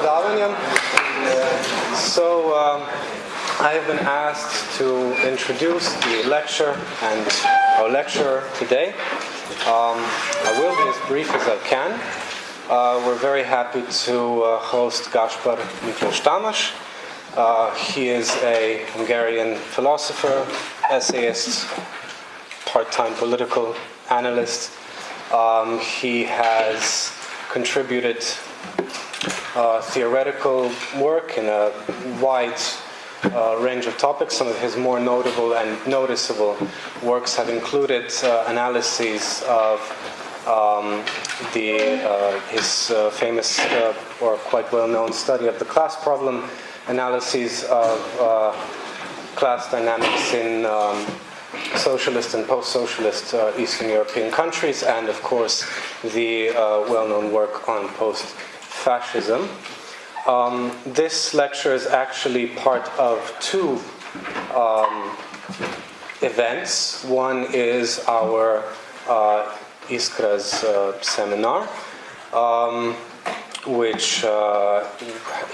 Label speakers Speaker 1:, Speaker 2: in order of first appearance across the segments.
Speaker 1: predavanja. So um, I have been asked to introduce the lecture and our lecturer today. Um, I will be as brief as I can. Uh, we're very happy to uh, host Gaspar Miklos Tamás. Uh, he is a Hungarian philosopher, essayist, part-time political analyst. Um, he has contributed uh, theoretical work in a wide uh, range of topics. Some of his more notable and noticeable works have included uh, analyses of um, the, uh, his uh, famous uh, or quite well-known study of the class problem, analyses of class dynamics in um, socialist and post-socialist uh, Eastern European countries, and of course the uh, well-known work on post-fascism. Um, this lecture is actually part of two um, events. One is our uh, Iskra's uh, seminar, um, which uh,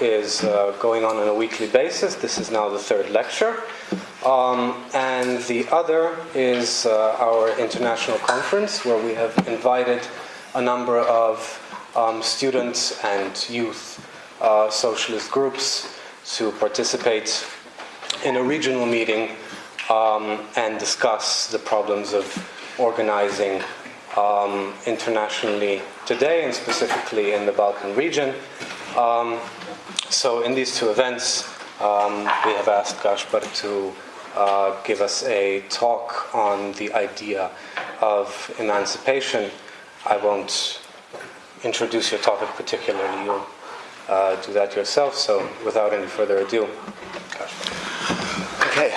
Speaker 1: is uh, going on on a weekly basis. This is now the third lecture. Um, and the other is uh, our international conference, where we have invited a number of um, students and youth uh, socialist groups to participate in a regional meeting um, and discuss the problems of organizing um, internationally today and specifically in the Balkan region. Um, so, in these two events, um, we have asked Gaspar to uh, give us a talk on the idea of emancipation. I won't introduce your topic particularly, you'll uh, do that yourself, so without any further ado.
Speaker 2: Okay.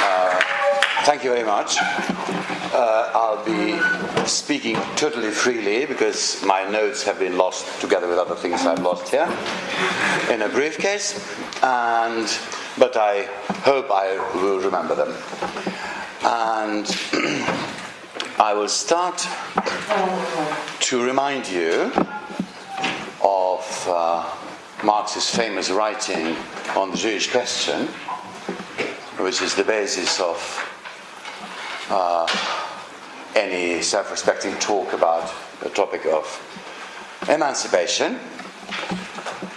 Speaker 2: Uh, thank you very much. Uh, I'll be speaking totally freely because my notes have been lost together with other things I've lost here in a briefcase, and but I hope I will remember them. And I will start to remind you of uh, Marx's famous writing on the Jewish question, which is the basis of uh, any self respecting talk about the topic of emancipation.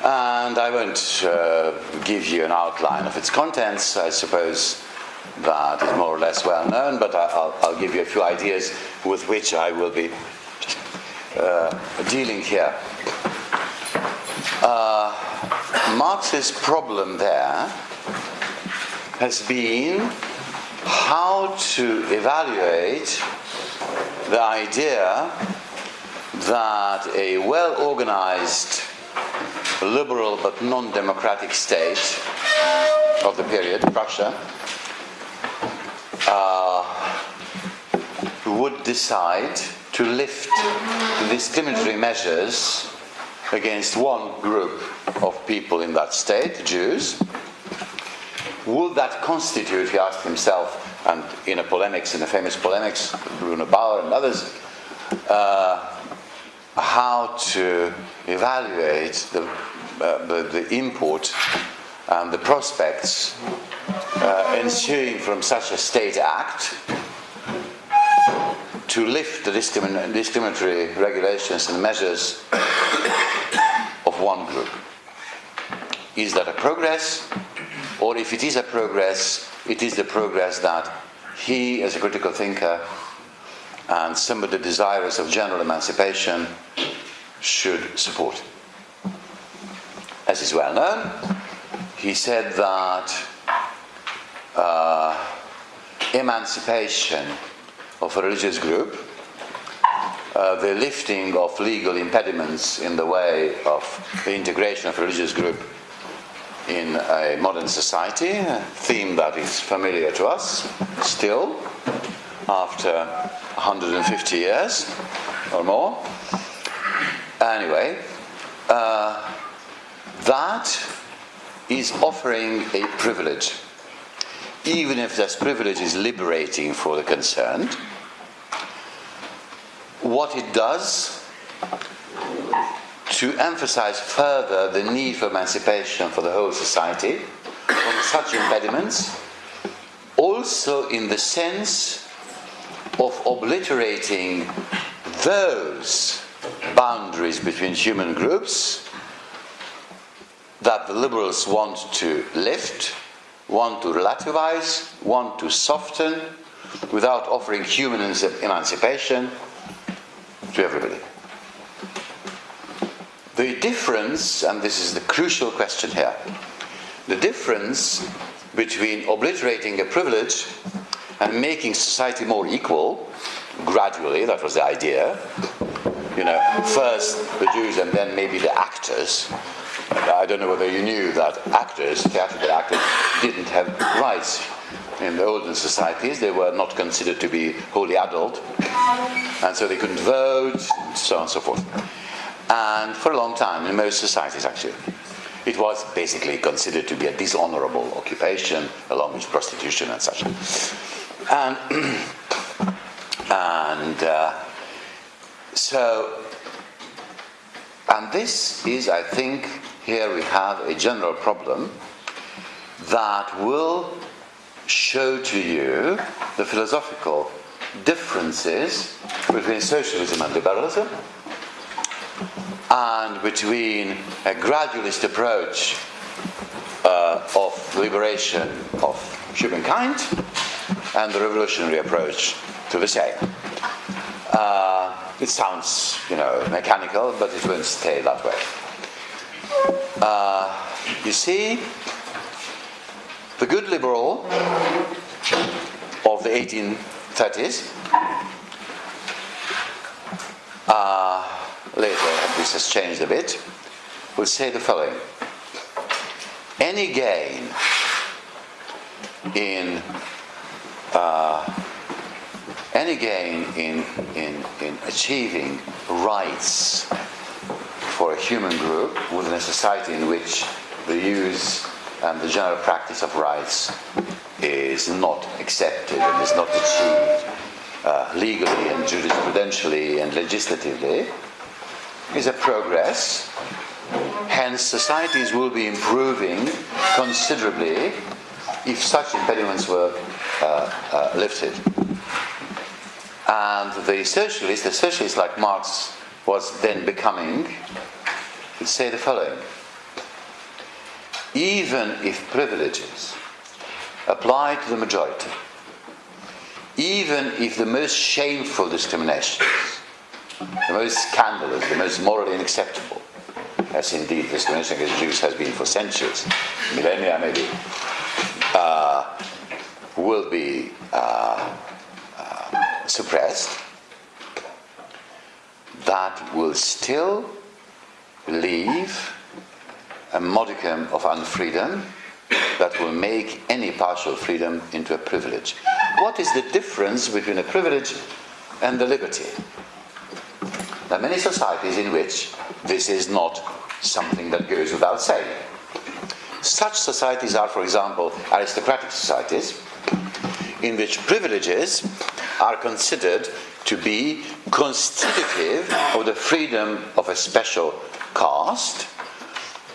Speaker 2: And I won't uh, give you an outline of its contents. I suppose that is more or less well known, but I'll, I'll give you a few ideas with which I will be uh, dealing here. Uh, Marx's problem there has been how to evaluate the idea that a well organized, liberal but non democratic state of the period, Prussia, uh, would decide to lift discriminatory measures against one group of people in that state, Jews, would that constitute, he asked himself, and in a polemics, in a famous polemics, Bruno Bauer and others, uh, how to evaluate the, uh, the, the, import and the prospects uh, ensuing from such a state act to lift the discrimin- discriminatory regulations and measures of one group. Is that a progress? Or if it is a progress, it is the progress that he, as a critical thinker, and somebody desirous of general emancipation should support. As is well known, he said that uh, emancipation of a religious group, uh, the lifting of legal impediments in the way of the integration of a religious group in a modern society, a theme that is familiar to us still after 150 years or more. Anyway, uh, that is offering a privilege, even if this privilege is liberating for the concerned. what it does to emphasize further the need for emancipation for the whole society from such impediments, also in the sense of obliterating those boundaries between human groups that the liberals want to lift, want to relativize, want to soften, without offering human emancipation to everybody. The difference, and this is the crucial question here, the difference between obliterating a privilege and making society more equal, gradually, that was the idea, you know, first the Jews and then maybe the actors. I don't know whether you knew that actors, theatrical actors, didn't have rights in the olden societies. They were not considered to be wholly adult, and so they couldn't vote, and so on and so forth. And for a long time, in most societies actually, it was basically considered to be a dishonorable occupation, along with prostitution and such. And, and uh, so, and this is, I think, here we have a general problem that will show to you the philosophical differences between socialism and liberalism and between a gradualist approach uh, of liberation of humankind and the revolutionary approach to the same. Uh, it sounds, you know, mechanical, but it won't stay that way. Uh, you see, the good liberal of the 1830s, uh, later this has changed a bit, will say the following. Any gain in uh, any gain in, in, in achieving rights for a human group within a society in which the use and the general practice of rights is not accepted and is not achieved uh, legally and jurisprudentially and legislatively is a progress. Hence, societies will be improving considerably if such impediments were uh, uh, lifted. And the socialist, the socialist like Marx was then becoming, would say the following even if privileges apply to the majority, even if the most shameful discriminations, the most scandalous, the most morally unacceptable, as indeed discrimination against Jews has been for centuries, millennia maybe, uh, will be uh, uh, suppressed, that will still leave a modicum of unfreedom that will make any partial freedom into a privilege. What is the difference between a privilege and the liberty? There are many societies in which this is not something that goes without saying. Such societies are, for example, aristocratic societies, in which privileges are considered to be constitutive of the freedom of a special caste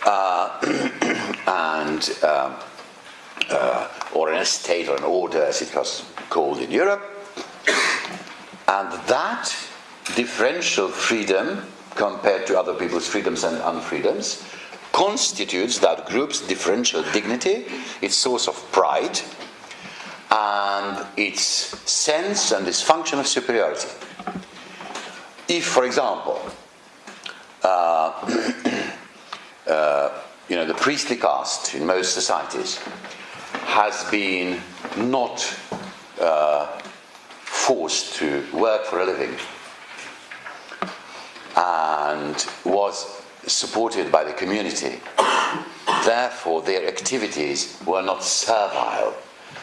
Speaker 2: uh, and um, uh, or an estate or an order as it was called in Europe. And that differential freedom compared to other people's freedoms and unfreedoms constitutes that group's differential dignity, its source of pride, and its sense and its function of superiority. If, for example, uh, uh, you know, the priestly caste in most societies has been not uh, forced to work for a living and was supported by the community. Therefore, their activities were not servile.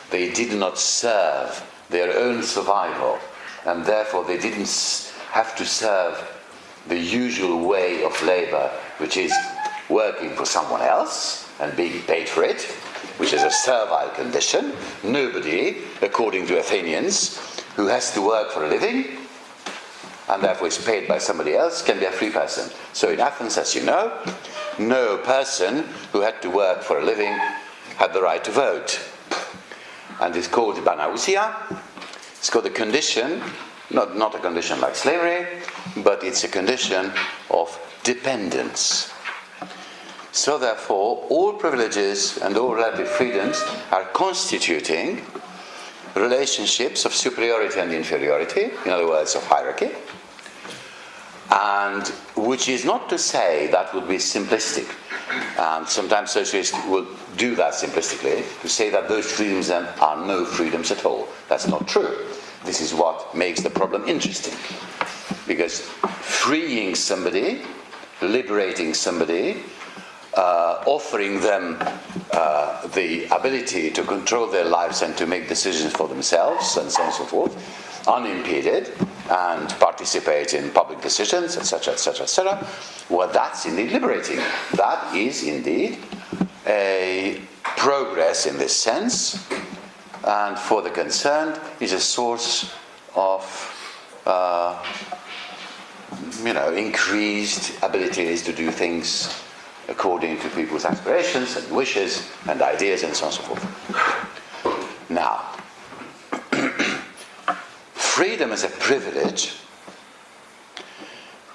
Speaker 2: They did not serve their own survival, and therefore they didn't have to serve the usual way of labor, which is working for someone else and being paid for it, which is a servile condition. Nobody, according to Athenians, who has to work for a living and therefore is paid by somebody else can be a free person. So in Athens, as you know, no person who had to work for a living had the right to vote. And it's called banausia. It's called a condition, not, not a condition like slavery, but it's a condition of dependence. So therefore, all privileges and all relative freedoms are constituting relationships of superiority and inferiority, in other words, of hierarchy. And which is not to say that would be simplistic. Um, sometimes socialists will do that simplistically, to say that those freedoms then are no freedoms at all. That's not true. This is what makes the problem interesting. Because freeing somebody, liberating somebody, uh, offering them uh, the ability to control their lives and to make decisions for themselves and so on and so forth, unimpeded, and participate in public decisions, etc., etc., etc. Well, that's indeed liberating. That is indeed a progress in this sense, and for the concerned is a source of, uh, you know, increased abilities to do things according to people's aspirations and wishes and ideas and so on and so forth. Now, freedom as a privilege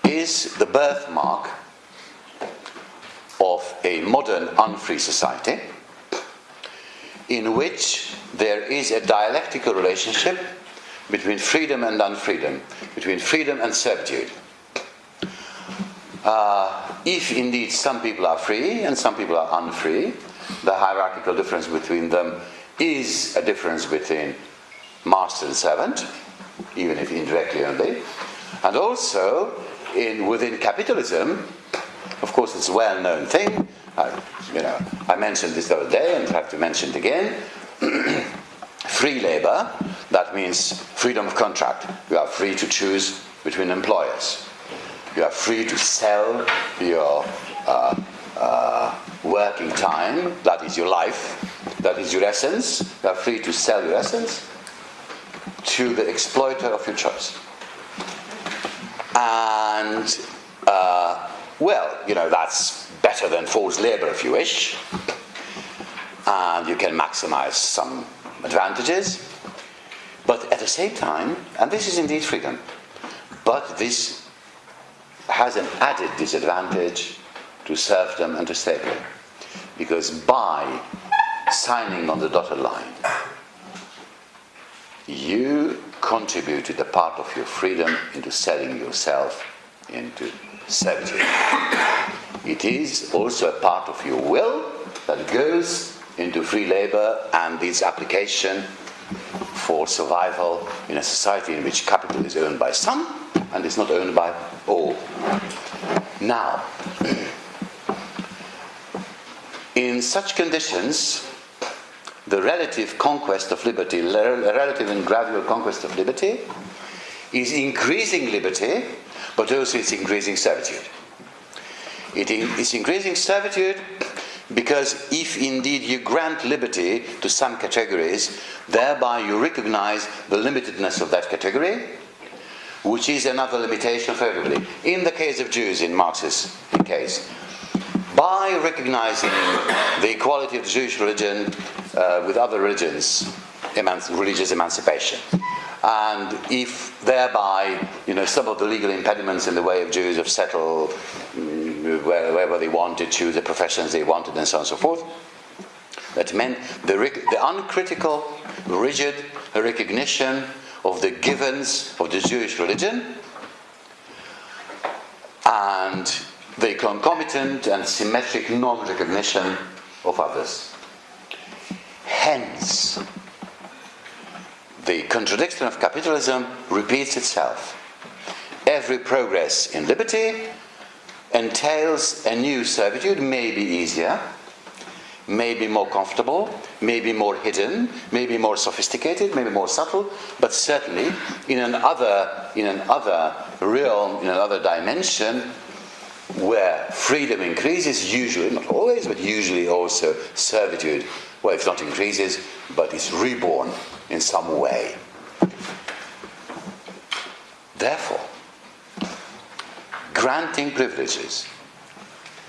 Speaker 2: is the birthmark of a modern unfree society in which there is a dialectical relationship between freedom and unfreedom, between freedom and servitude. Uh, if indeed some people are free and some people are unfree, the hierarchical difference between them is a difference between master and servant, even if indirectly only. And also, in, within capitalism, of course, it's a well-known thing. I, you know, I mentioned this the other day and have to mention it again. free labor, that means freedom of contract. You are free to choose between employers. You are free to sell your uh, uh, working time, that is your life, that is your essence. You are free to sell your essence to the exploiter of your choice. And, uh, well, you know, that's better than forced labor if you wish. And you can maximize some advantages. But at the same time, and this is indeed freedom, but this has an added disadvantage to serfdom and to slavery. Because by signing on the dotted line, you contributed a part of your freedom into selling yourself into servitude. It is also a part of your will that goes into free labor and its application for survival in a society in which capital is owned by some and is not owned by all. Now, in such conditions, the relative conquest of liberty, relative and gradual conquest of liberty, is increasing liberty, but also it's increasing servitude. It is increasing servitude because if indeed you grant liberty to some categories, thereby you recognize the limitedness of that category, which is another limitation for everybody. In the case of Jews, in Marx's case, by recognizing the equality of the Jewish religion uh, with other religions, religious emancipation, and if thereby, you know, some of the legal impediments in the way of Jews have settled mm, wherever they wanted, choose the professions they wanted, and so on and so forth, that meant the, the uncritical, rigid recognition of the givens of the Jewish religion and the concomitant and symmetric non recognition of others. Hence, the contradiction of capitalism repeats itself. Every progress in liberty entails a new servitude, maybe easier, maybe more comfortable, maybe more hidden, maybe more sophisticated, maybe more subtle, but certainly in another, in another realm, in another dimension, where freedom increases, usually, not always, but usually also servitude, well, if not increases, but is reborn in some way. Therefore, granting privileges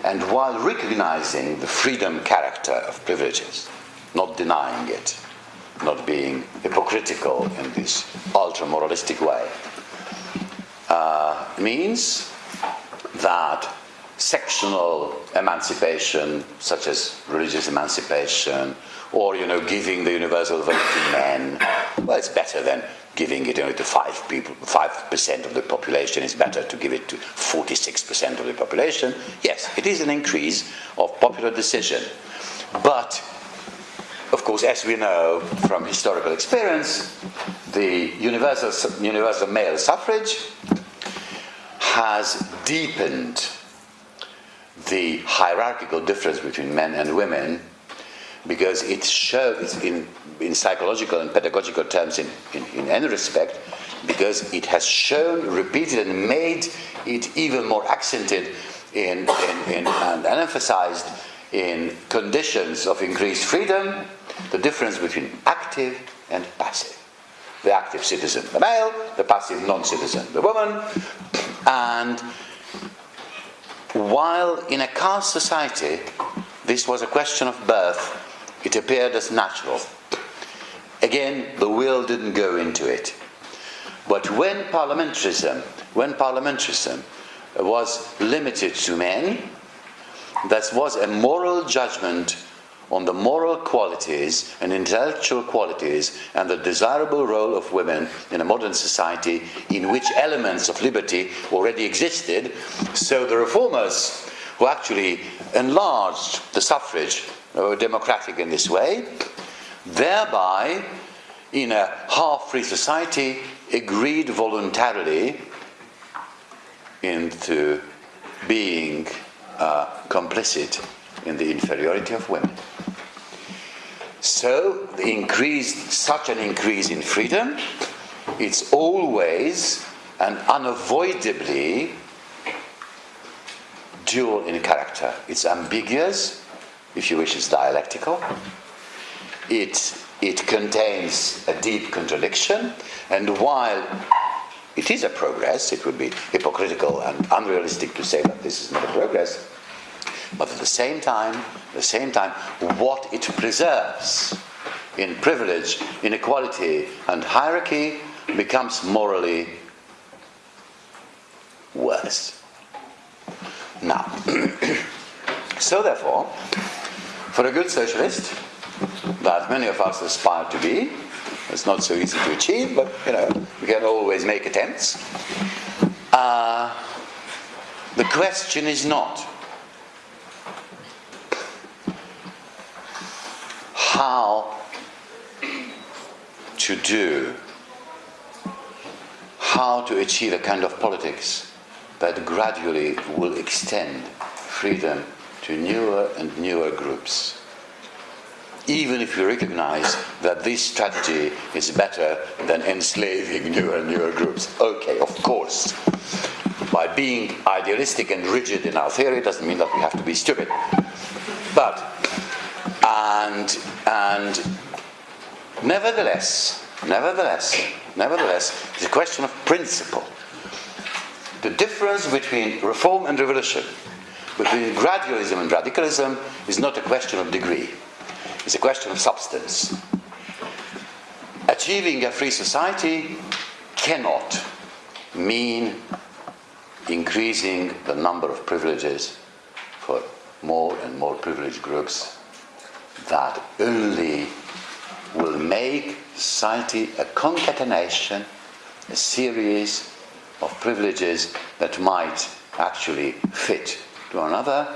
Speaker 2: and while recognizing the freedom character of privileges, not denying it, not being hypocritical in this ultra moralistic way, uh, means that sectional emancipation, such as religious emancipation, or you know, giving the universal vote to men, well, it's better than giving it only to five people, five percent of the population. It's better to give it to forty-six percent of the population. Yes, it is an increase of popular decision, but of course, as we know from historical experience, the universal, universal male suffrage has deepened the hierarchical difference between men and women because it shows in, in psychological and pedagogical terms in, in, in any respect because it has shown repeated and made it even more accented in, in, in, and emphasized in conditions of increased freedom the difference between active and passive. The active citizen the male the passive non-citizen the woman and while in a caste society this was a question of birth, it appeared as natural. Again, the will didn't go into it. But when parliamentarism, when parliamentarism was limited to men, that was a moral judgment on the moral qualities and intellectual qualities and the desirable role of women in a modern society in which elements of liberty already existed. So the reformers who actually enlarged the suffrage were democratic in this way, thereby, in a half free society, agreed voluntarily into being uh, complicit in the inferiority of women. So, the increase, such an increase in freedom, it's always and unavoidably dual in character. It's ambiguous, if you wish, it's dialectical. It, it contains a deep contradiction, and while it is a progress, it would be hypocritical and unrealistic to say that this is not a progress. But at the same time, at the same time, what it preserves in privilege, inequality, and hierarchy becomes morally worse. Now, so therefore, for a good socialist, that many of us aspire to be, it's not so easy to achieve, but you know, we can always make attempts. Uh, the question is not how to do, how to achieve a kind of politics that gradually will extend freedom to newer and newer groups. Even if you recognize that this strategy is better than enslaving newer and newer groups. Okay, of course. By being idealistic and rigid in our theory doesn't mean that we have to be stupid. But and and nevertheless, nevertheless, nevertheless, it's a question of principle. The difference between reform and revolution, between gradualism and radicalism, is not a question of degree. It's a question of substance. Achieving a free society cannot mean increasing the number of privileges for more and more privileged groups that only will make society a concatenation, a series of privileges that might actually fit to another,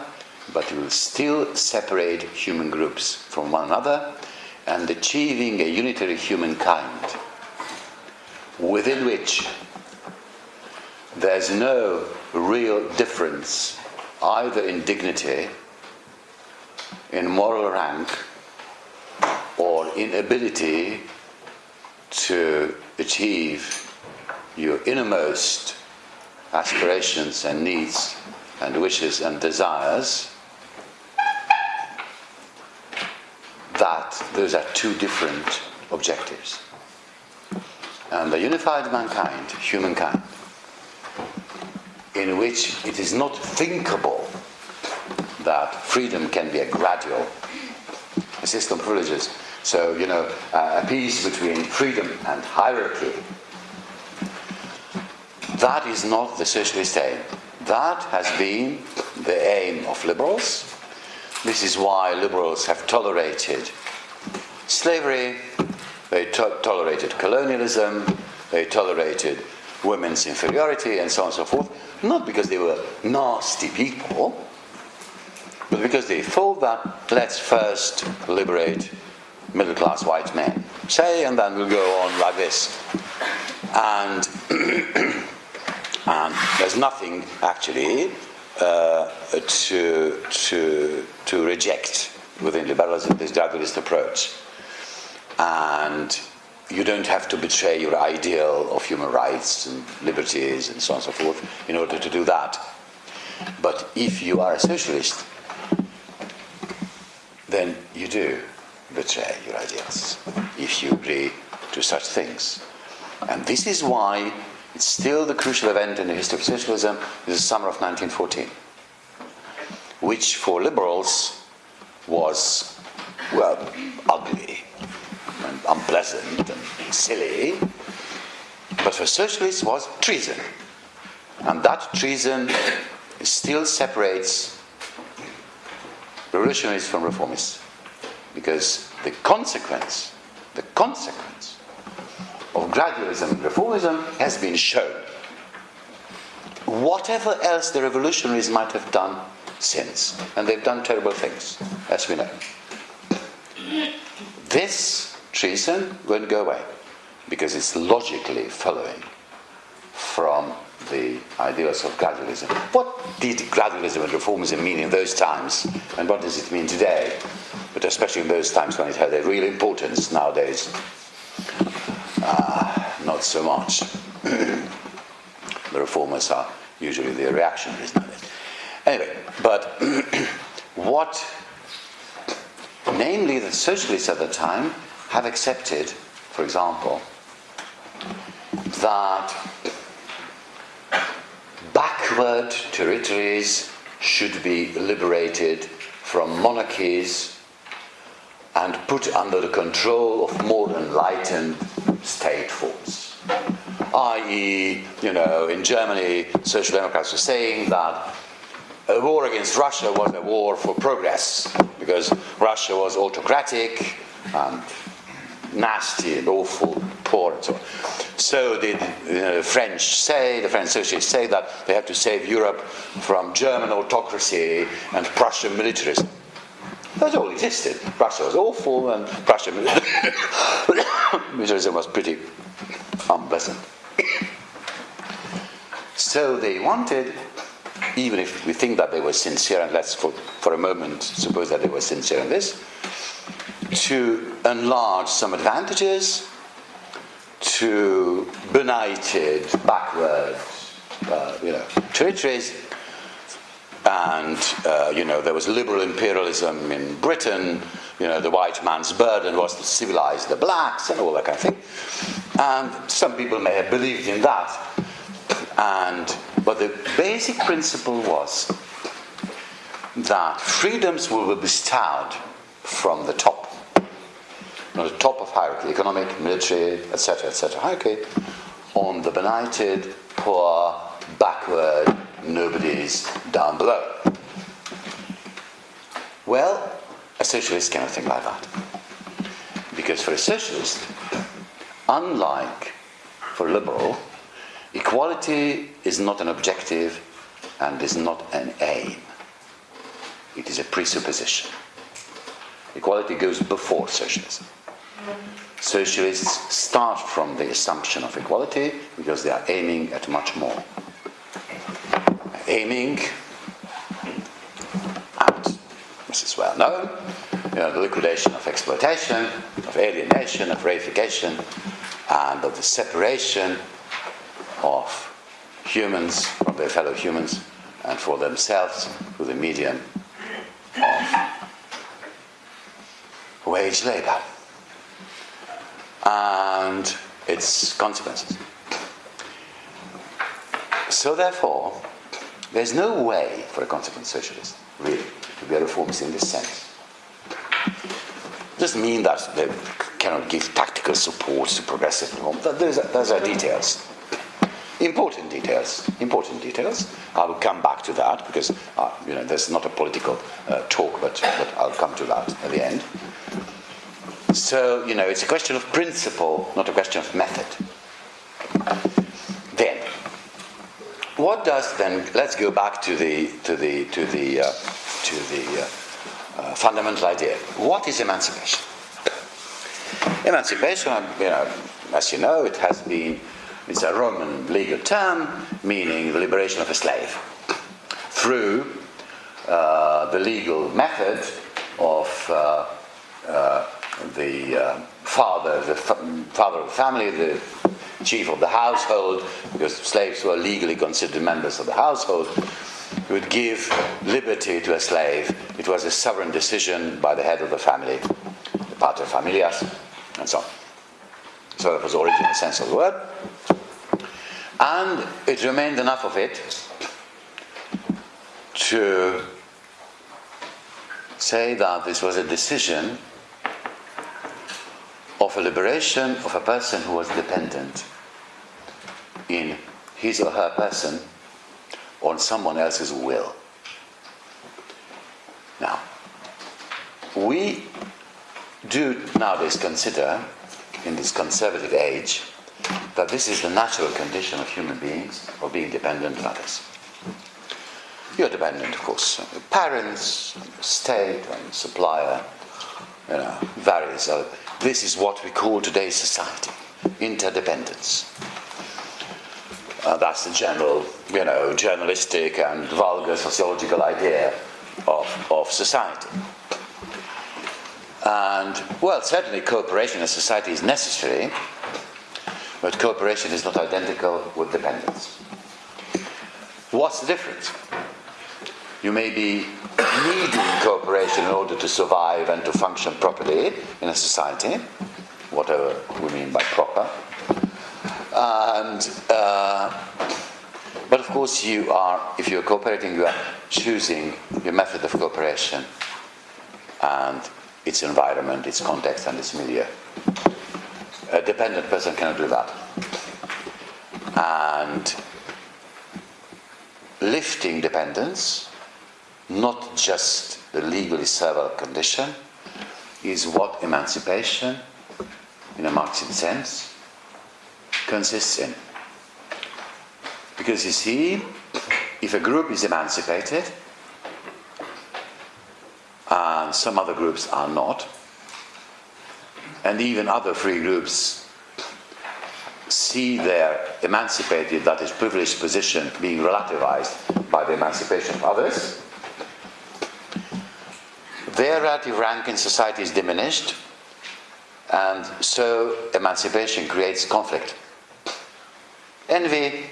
Speaker 2: but will still separate human groups from one another and achieving a unitary humankind within which there's no real difference either in dignity in moral rank or inability to achieve your innermost aspirations and needs and wishes and desires, that those are two different objectives. And the unified mankind, humankind, in which it is not thinkable that freedom can be a gradual a system of privileges. So, you know, uh, a peace between freedom and hierarchy. That is not the socialist aim. That has been the aim of liberals. This is why liberals have tolerated slavery, they to- tolerated colonialism, they tolerated women's inferiority, and so on and so forth. Not because they were nasty people, but because they thought that let's first liberate middle class white men, say, and then we'll go on like this. And, and there's nothing actually uh, to, to, to reject within liberalism this gradualist approach. And you don't have to betray your ideal of human rights and liberties and so on and so forth in order to do that. But if you are a socialist, then you do betray your ideals if you agree to such things. And this is why it's still the crucial event in the history of socialism is the summer of 1914, which for liberals was, well, ugly and unpleasant and silly, but for socialists was treason. And that treason still separates revolutionaries from reformists. Because the consequence, the consequence of gradualism and reformism has been shown. Whatever else the revolutionaries might have done since, and they've done terrible things, as we know. This treason won't go away because it's logically following from the ideas of gradualism. What did gradualism and reformism mean in those times, and what does it mean today? But especially in those times when it had a real importance, nowadays, uh, not so much. the reformers are usually the reactionaries nowadays. Anyway, but what, namely, the socialists at the time have accepted, for example, that backward territories should be liberated from monarchies and put under the control of more enlightened state forms. I.e., you know, in Germany, Social Democrats were saying that a war against Russia was a war for progress because Russia was autocratic and nasty and awful, poor and so on. So the you French say, the French socialists say that they have to save Europe from German autocracy and Prussian militarism. That all existed. Russia was awful and Prussian militarism was pretty unpleasant. So they wanted, even if we think that they were sincere, and let's for, for a moment suppose that they were sincere in this, to enlarge some advantages, to benighted, backward, uh, you know, territories, and uh, you know there was liberal imperialism in Britain. You know the white man's burden was to civilize the blacks and all that kind of thing. And some people may have believed in that. And but the basic principle was that freedoms will be bestowed from the top, on the top of hierarchy, economic, military, etc., etc. hierarchy, on the benighted, poor, backward, nobody's down below. Well, a socialist cannot think like that. Because for a socialist, unlike for a liberal, equality is not an objective and is not an aim. It is a presupposition. Equality goes before socialism. Socialists start from the assumption of equality because they are aiming at much more. Aiming at, this is well known, you know, the liquidation of exploitation, of alienation, of reification, and of the separation of humans from their fellow humans and for themselves through the medium of wage labor and its consequences. So, therefore, There's no way for a consequent socialist, really, to be a reformist in this sense. It doesn't mean that they cannot give tactical support to progressive reform. Those are, those are details. Important details. Important details. I will come back to that because uh, you know there's not a political uh, talk, but, but I'll come to that at the end. So you know it's a question of principle, not a question of method. Then, what does then? Let's go back to the to the to the uh, to the uh, uh, fundamental idea. What is emancipation? Emancipation, you know, as you know, it has been it's a Roman legal term meaning the liberation of a slave through uh, the legal method of uh, uh, the uh, father, the father of the family, the chief of the household, because slaves were legally considered members of the household, would give liberty to a slave. It was a sovereign decision by the head of the family, the pater familias, and so on. So that was the original sense of the word. And it remained enough of it to say that this was a decision of a liberation of a person who was dependent in his or her person on someone else's will. Now, we do nowadays consider, in this conservative age, that this is the natural condition of human beings, of being dependent on others. You're dependent, of course, on your parents, on your state, on your supplier, you know, various other. This is what we call today's society interdependence. Uh, that's the general, you know, journalistic and vulgar sociological idea of, of society. And, well, certainly cooperation in society is necessary, but cooperation is not identical with dependence. What's the difference? You may be needing cooperation in order to survive and to function properly in a society, whatever we mean by proper. And, uh, but of course, you are, if you're cooperating, you are choosing your method of cooperation and its environment, its context, and its milieu. A dependent person cannot do that. And lifting dependence, not just the legally servile condition, is what emancipation, in a Marxian sense, consists in. Because you see, if a group is emancipated, and some other groups are not, and even other free groups see their emancipated, that is, privileged position being relativized by the emancipation of others, their relative rank in society is diminished, and so emancipation creates conflict. Envy,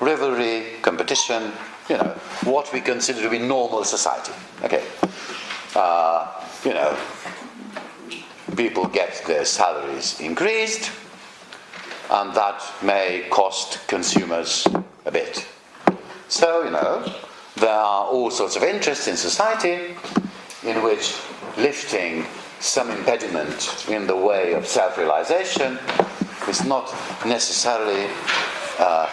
Speaker 2: rivalry, competition, you know, what we consider to be normal society. Okay. Uh, you know, people get their salaries increased, and that may cost consumers a bit. So, you know, there are all sorts of interests in society in which lifting some impediment in the way of self realization is not necessarily uh,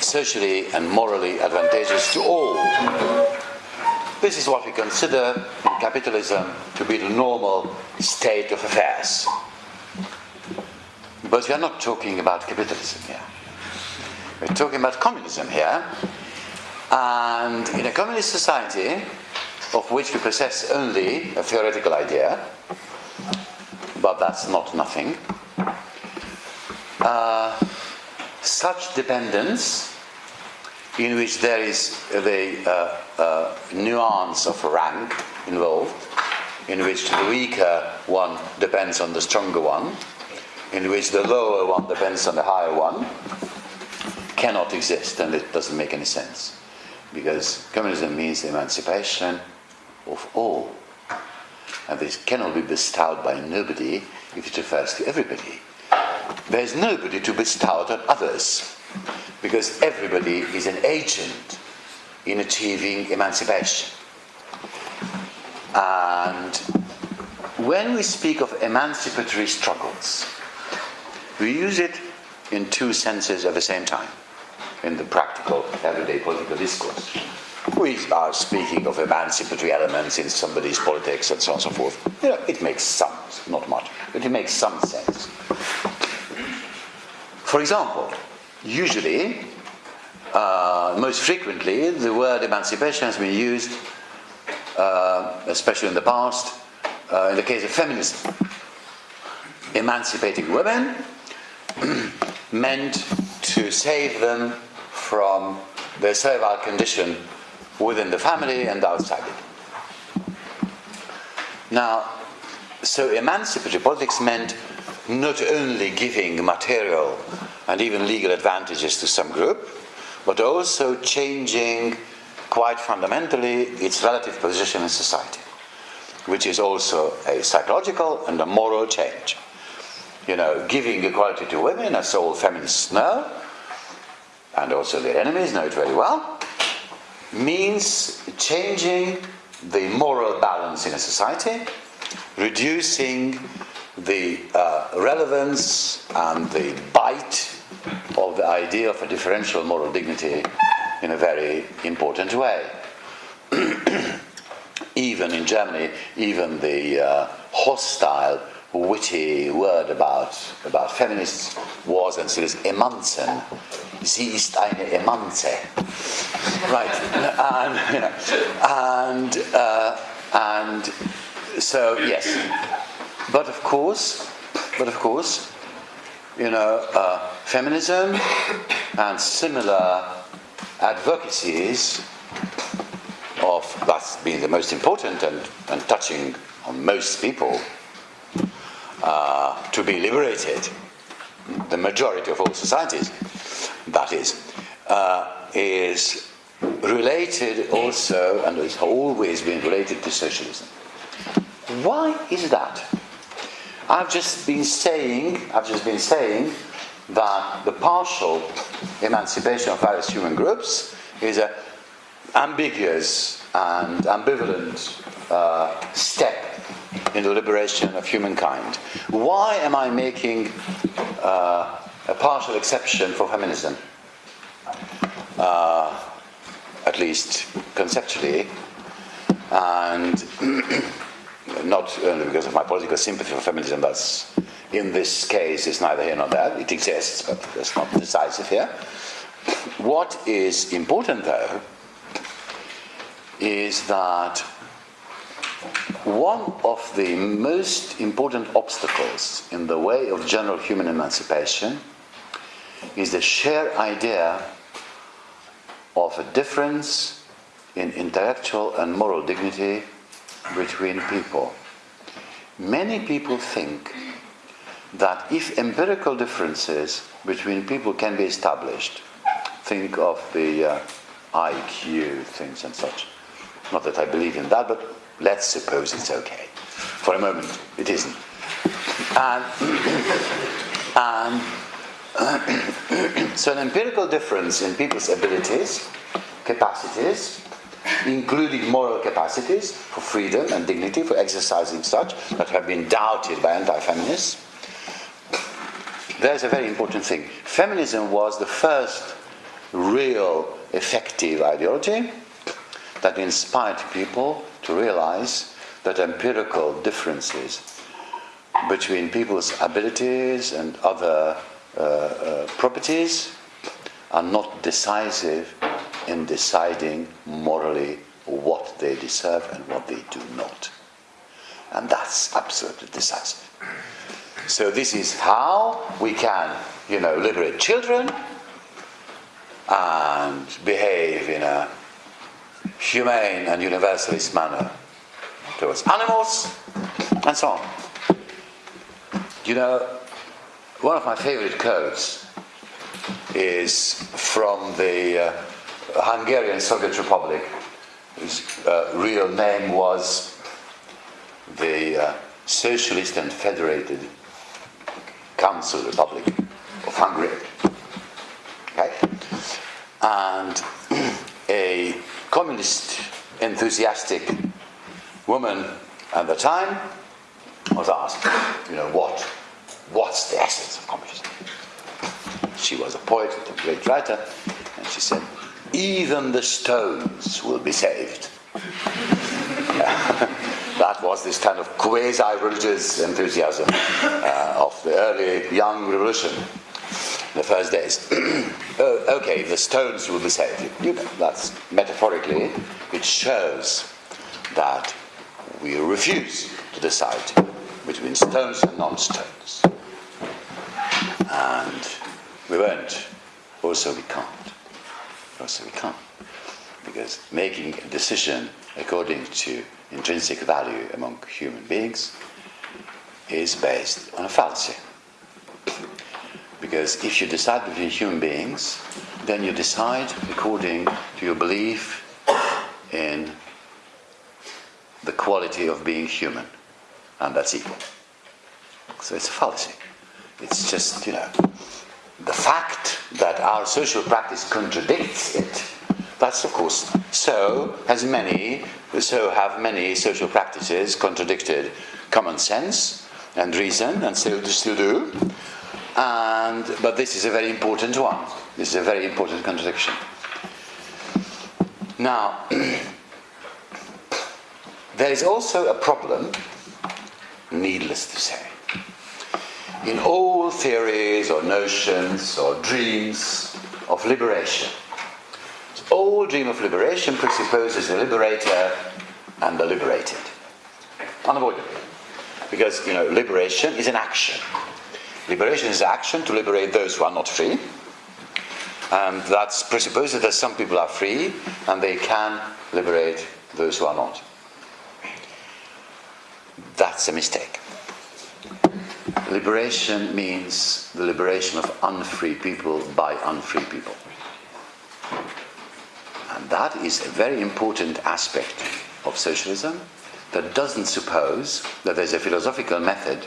Speaker 2: socially and morally advantageous to all. This is what we consider in capitalism to be the normal state of affairs. But we are not talking about capitalism here. We're talking about communism here. And in a communist society, of which we possess only a theoretical idea, but that's not nothing, uh, such dependence, in which there is the uh, uh, nuance of rank involved, in which the weaker one depends on the stronger one, in which the lower one depends on the higher one, cannot exist and it doesn't make any sense. Because communism means emancipation of all. And this cannot be bestowed by nobody if it refers to everybody. There is nobody to bestow on others. because everybody is an agent in achieving emancipation. And when we speak of emancipatory struggles, we use it in two senses at the same time in the practical, everyday political discourse. We are speaking of emancipatory elements in somebody's politics and so on and so forth. You know, it makes some, not much, but it makes some sense. For example, usually, uh, most frequently, the word emancipation has been used, uh, especially in the past, uh, in the case of feminism. Emancipating women meant to save them from their servile condition within the family and outside it. Now, so emancipatory politics meant not only giving material and even legal advantages to some group, but also changing quite fundamentally its relative position in society, which is also a psychological and a moral change. You know, giving equality to women, as all feminists know, and also their enemies know it very well, means changing the moral balance in a society, reducing the uh, relevance and the bite of the idea of a differential moral dignity in a very important way. even in Germany, even the uh, hostile, witty word about, about feminists was and still is Emanzen. Sie ist eine Emanze. Right. And, and, uh, and so, yes. But of course, but of course, you know, uh, feminism and similar advocacies of that's being the most important and, and touching on most people uh, to be liberated, the majority of all societies, that is, uh, is related also and has always been related to socialism. Why is that? I've just been saying, I've just been saying that the partial emancipation of various human groups is an ambiguous and ambivalent uh, step in the liberation of humankind. Why am I making uh, a partial exception for feminism? Uh, at least conceptually, and not only because of my political sympathy for feminism, that's in this case is neither here nor there. It exists, but that's not decisive here. What is important, though, is that one of the most important obstacles in the way of general human emancipation is the shared idea of a difference in intellectual and moral dignity between people. Many people think that if empirical differences between people can be established, think of the uh, IQ things and such. Not that I believe in that, but let's suppose it's okay. For a moment, it isn't. And, and so, an empirical difference in people's abilities, capacities, including moral capacities for freedom and dignity, for exercising such, that have been doubted by anti feminists. There's a very important thing. Feminism was the first real effective ideology that inspired people to realize that empirical differences between people's abilities and other Uh, uh, properties are not decisive in deciding morally what they deserve and what they do not. And that's absolutely decisive. So this is how we can, you know, liberate children and behave in a humane and universalist manner towards animals and so on. You know, one of my favorite quotes is from the uh, Hungarian Soviet Republic, whose uh, real name was the uh, Socialist and Federated Council Republic of Hungary. Okay? And a communist enthusiastic woman at the time was asked, you know, what, what's the essence of communism? She was a poet, a great writer, and she said, even the stones will be saved. that was this kind of quasi-religious enthusiasm uh, of the early young revolution, the first days. oh, okay, the stones will be saved. You know, that's metaphorically, it shows that we refuse to decide between stones and non-stones. And we won't. Also, we can't. Also, we can't. Because making a decision according to intrinsic value among human beings is based on a fallacy. Because if you decide between human beings, then you decide according to your belief in the quality of being human, and that's equal. So it's a fallacy. It's just, you know, the fact that our social practice contradicts it. That's of course so has many so have many social practices contradicted common sense and reason and still still do. And but this is a very important one. This is a very important contradiction. Now there is also a problem, needless to say in all theories or notions or dreams of liberation. all dream of liberation presupposes a liberator and the liberated. Unavoidable. Because, you know, liberation is an action. Liberation is action to liberate those who are not free. And that presupposes that some people are free and they can liberate those who are not. That's a mistake. Liberation means the liberation of unfree people by unfree people. And that is a very important aspect of socialism that doesn't suppose that there's a philosophical method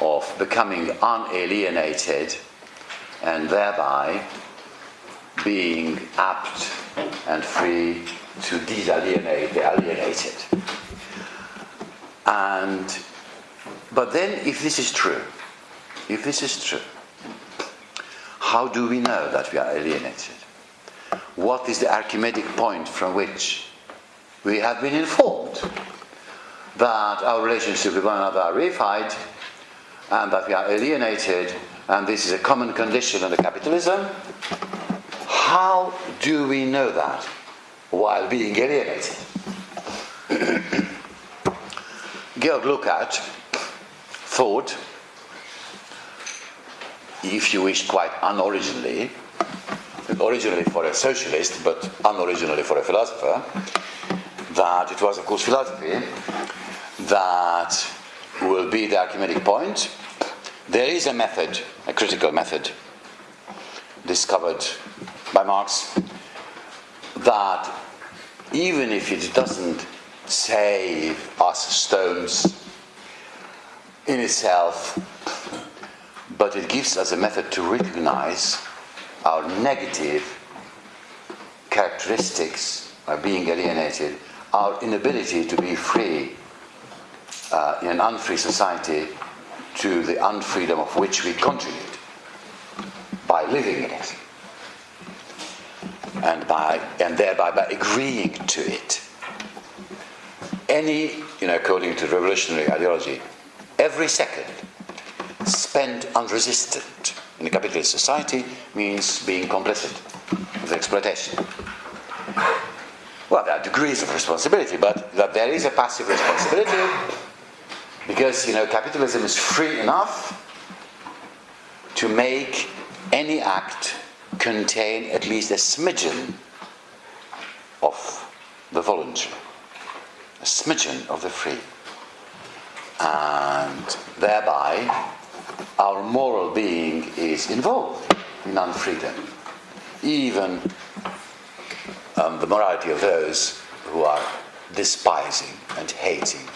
Speaker 2: of becoming unalienated and thereby being apt and free to de-alienate the alienated. And but then, if this is true, if this is true, how do we know that we are alienated? What is the Archimedes point from which we have been informed that our relationship with one another are reified and that we are alienated and this is a common condition under capitalism? How do we know that while being alienated? Georg Lukács thought, if you wish, quite unoriginally, originally for a socialist, but unoriginally for a philosopher, that it was, of course, philosophy that will be the Archimedes point. There is a method, a critical method, discovered by Marx, that even if it doesn't save us stones in itself, but it gives us a method to recognize our negative characteristics of being alienated, our inability to be free uh, in an unfree society to the unfreedom of which we contribute by living in it. And by and thereby by agreeing to it. Any you know according to revolutionary ideology every second spent unresisted in a capitalist society means being complicit with exploitation. Well, there are degrees of responsibility, but that there is a passive responsibility because you know capitalism is free enough to make any act contain at least a smidgen of the voluntary, a smidgen of the free and thereby our moral being is involved in unfreedom. Even um, the morality of those who are despising and hating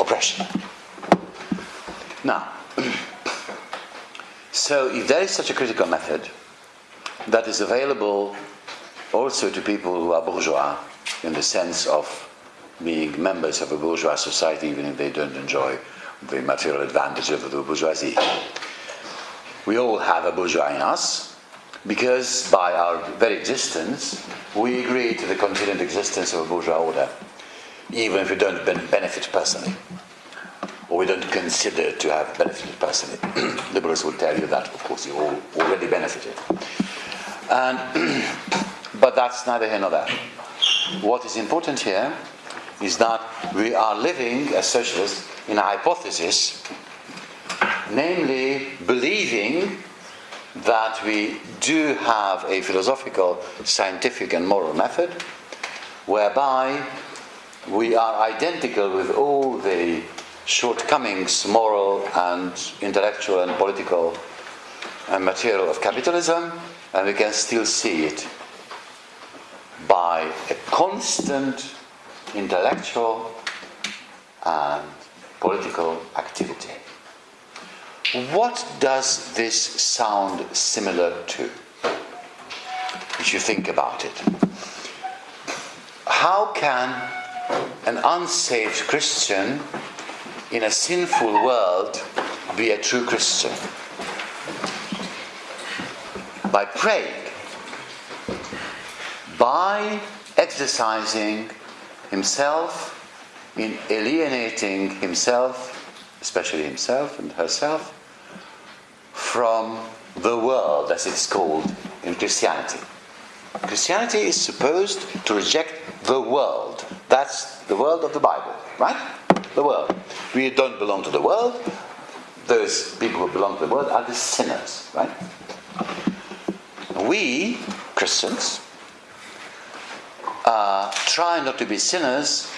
Speaker 2: oppression. Now, so if there is such a critical method, that is available also to people who are bourgeois in the sense of being members of a bourgeois society even if they don't enjoy the material advantage of the bourgeoisie. We all have a bourgeois in us because by our very existence we agree to the continued existence of a bourgeois order, even if we don't benefit personally or we don't consider to have benefited personally. Liberals will tell you that, of course, you all already benefited. And, but that's neither here nor there. What is important here is that we are living as socialists in a hypothesis, namely believing that we do have a philosophical, scientific, and moral method whereby we are identical with all the shortcomings, moral and intellectual and political and material of capitalism, and we can still see it by a constant intellectual and political activity. What does this sound similar to? If you think about it. How can an unsaved Christian in a sinful world be a true Christian? By praying, by exercising himself in alienating himself, especially himself and herself, from the world, as it's called in Christianity. Christianity is supposed to reject the world. That's the world of the Bible, right? The world. We don't belong to the world. Those people who belong to the world are the sinners, right? We, Christians, uh, try not to be sinners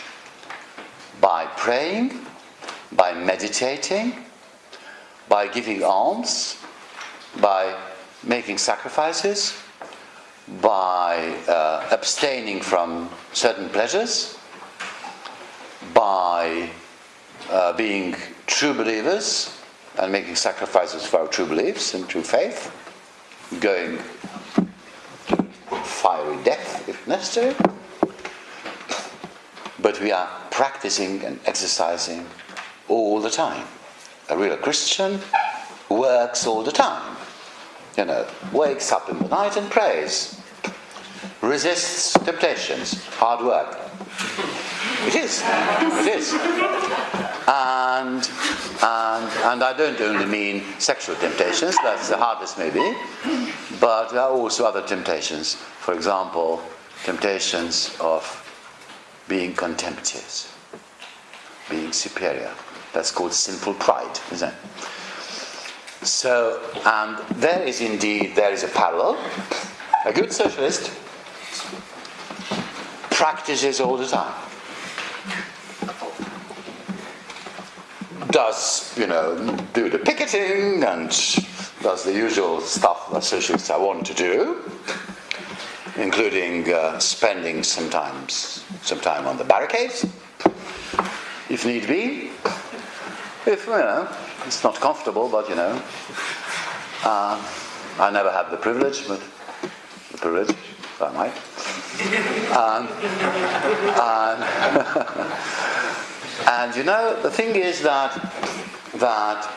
Speaker 2: by praying, by meditating, by giving alms, by making sacrifices, by uh, abstaining from certain pleasures, by uh, being true believers and making sacrifices for our true beliefs and true faith, going fiery death if necessary. But we are practicing and exercising all the time. A real Christian works all the time. You know, wakes up in the night and prays. Resists temptations, hard work. It is. It is. And, and, and I don't only mean sexual temptations, that's the hardest maybe, but there are also other temptations. For example, temptations of being contemptuous, being superior. That's called sinful pride, isn't it? So, and there is indeed there is a parallel. A good socialist practices all the time. Does, you know, do the picketing and does the usual stuff that socialists are wont to do including uh, spending sometimes some time on the barricades, if need be. If, you know, it's not comfortable, but you know. Uh, I never had the privilege, but the privilege, if I might. Um, and, and you know, the thing is that that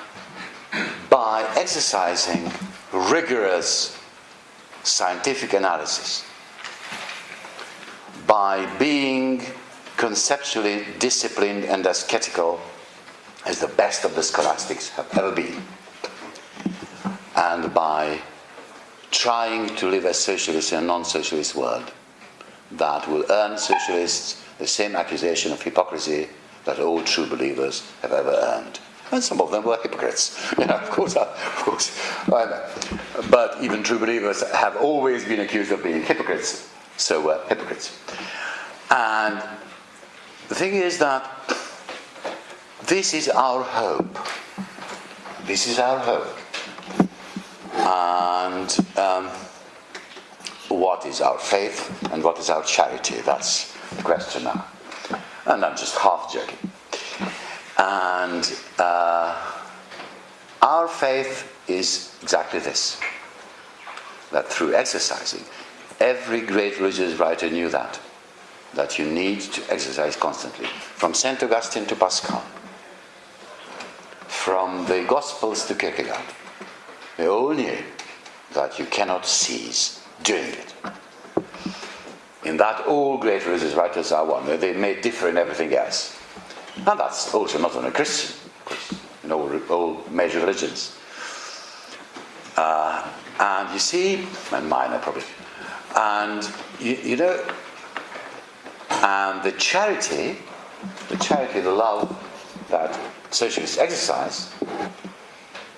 Speaker 2: by exercising rigorous scientific analysis, by being conceptually disciplined and ascetical as the best of the scholastics have ever been, and by trying to live as socialists in a non socialist world that will earn socialists the same accusation of hypocrisy that all true believers have ever earned. And some of them were hypocrites. Yeah, of course, of course. But even true believers have always been accused of being hypocrites. So we're hypocrites. And the thing is that this is our hope. This is our hope. And um, what is our faith and what is our charity? That's the question now. And I'm just half joking. And uh, our faith is exactly this that through exercising, every great religious writer knew that, that you need to exercise constantly, from St. Augustine to Pascal, from the Gospels to Kierkegaard. They all knew that you cannot cease doing it. In that, all great religious writers are one. They may differ in everything else. And that's also not only Christian, of course, in all, all major religions. Uh, and you see, and minor probably, and you, you know, and the charity, the charity, the love that socialists exercise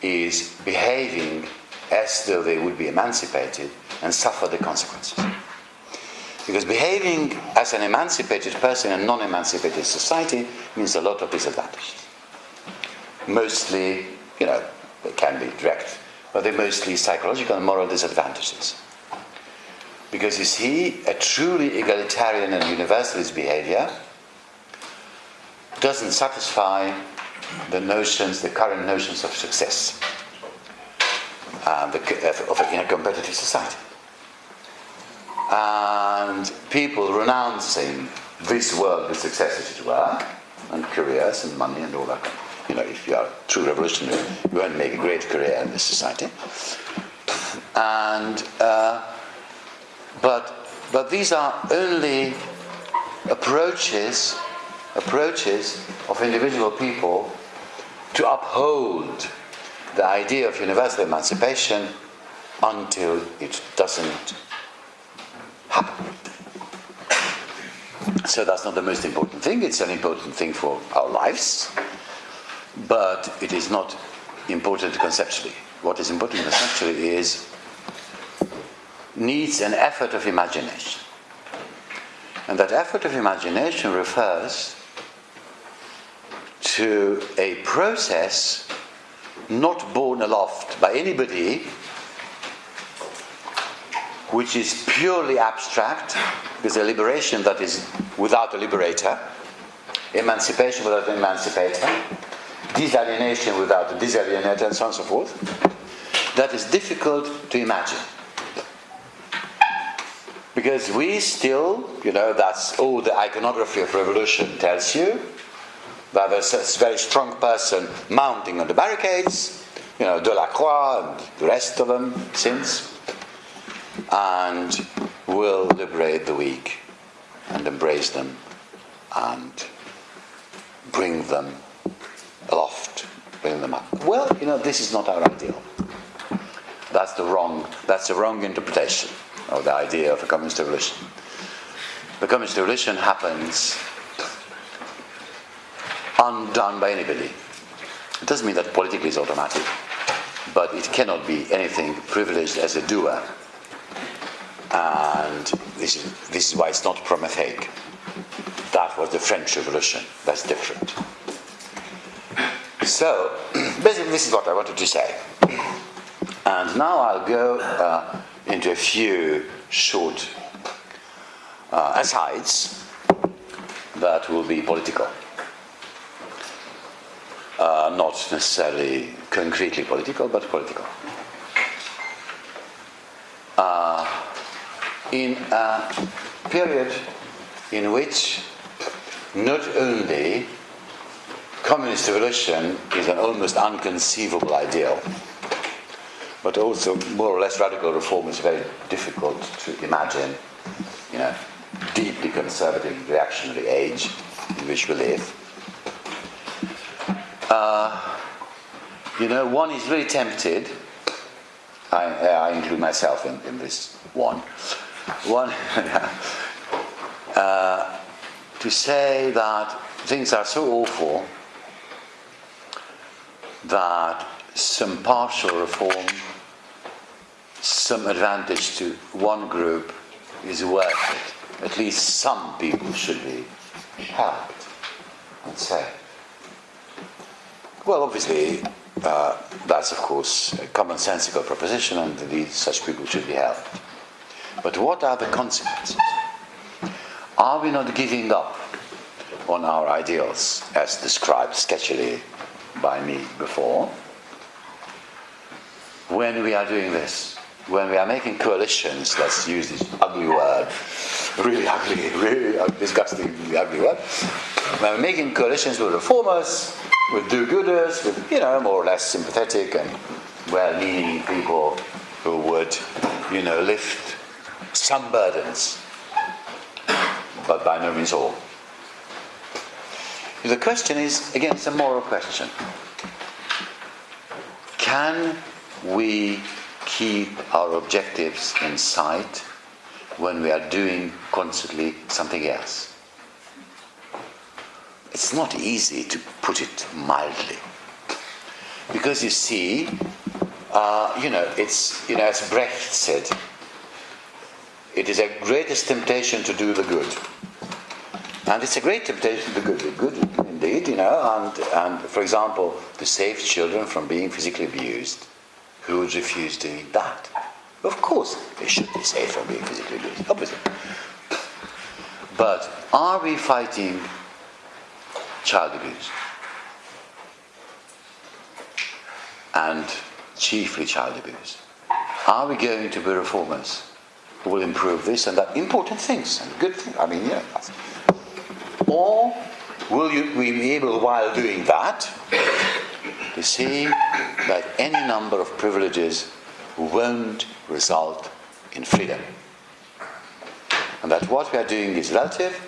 Speaker 2: is behaving as though they would be emancipated and suffer the consequences. Because behaving as an emancipated person in a non emancipated society means a lot of disadvantages. Mostly, you know, they can be direct, but they're mostly psychological and moral disadvantages. Because you see, a truly egalitarian and universalist behavior doesn't satisfy the notions, the current notions of success uh, the, of, in a competitive society. And people renouncing this world with success, as it were, and careers and money and all that. You know, if you are a true revolutionary, you won't make a great career in this society. And uh, but but these are only approaches approaches of individual people to uphold the idea of universal emancipation until it doesn't. So that's not the most important thing. It's an important thing for our lives, but it is not important conceptually. What is important conceptually is needs an effort of imagination. And that effort of imagination refers to a process not borne aloft by anybody, which is purely abstract, is a liberation that is without a liberator, emancipation without an emancipator, disalienation without a disalienator, and so on and so forth, that is difficult to imagine. Because we still, you know, that's all the iconography of revolution tells you, that there's a very strong person mounting on the barricades, you know, Delacroix and the rest of them since, and will liberate the weak and embrace them and bring them aloft, bring them up. Well, you know, this is not our ideal. That's the wrong, that's the wrong interpretation of the idea of a communist revolution. The communist revolution happens undone by anybody. It doesn't mean that politically is automatic, but it cannot be anything privileged as a doer. And this is, this is why it's not Prometheic. That was the French Revolution. That's different. So, basically, this is what I wanted to say. And now I'll go uh, into a few short uh, asides that will be political uh, not necessarily concretely political, but political. Uh, in a period in which not only communist revolution is an almost unconceivable ideal, but also more or less radical reform is very difficult to imagine in a deeply conservative reactionary age in which we live uh, you know, one is really tempted. I, I include myself in, in, this one. One, uh, to say that things are so awful that some partial reform, some advantage to one group is worth it. At least some people should be helped and saved. Well, obviously, uh, that's of course a commonsensical proposition, and indeed such people should be helped. But what are the consequences? Are we not giving up on our ideals, as described sketchily by me before, when we are doing this? when we are making coalitions, let's use this ugly word, really ugly, really disgustingly ugly word. When we're making coalitions with reformers, with do-gooders, with you know more or less sympathetic and well-meaning people who would, you know, lift some burdens, but by no means all. The question is, again, it's a moral question. Can we keep our objectives in sight when we are doing constantly something else? It's not easy to put it mildly. Because you see, uh, you know, it's, you know, as Brecht said, it is a greatest temptation to do the good. And it's a great temptation to do the good, indeed, you know, and, and for example, to save children from being physically abused. Who would refuse doing that? Of course, they should be saved from being physically abused, obviously. But are we fighting child abuse? And chiefly child abuse. Are we going to be reformers will improve this and that? Important things and good things. I mean, yeah. Or will you, be able, while doing that, to see that any number of privileges won't result in freedom? And that what we are doing is relative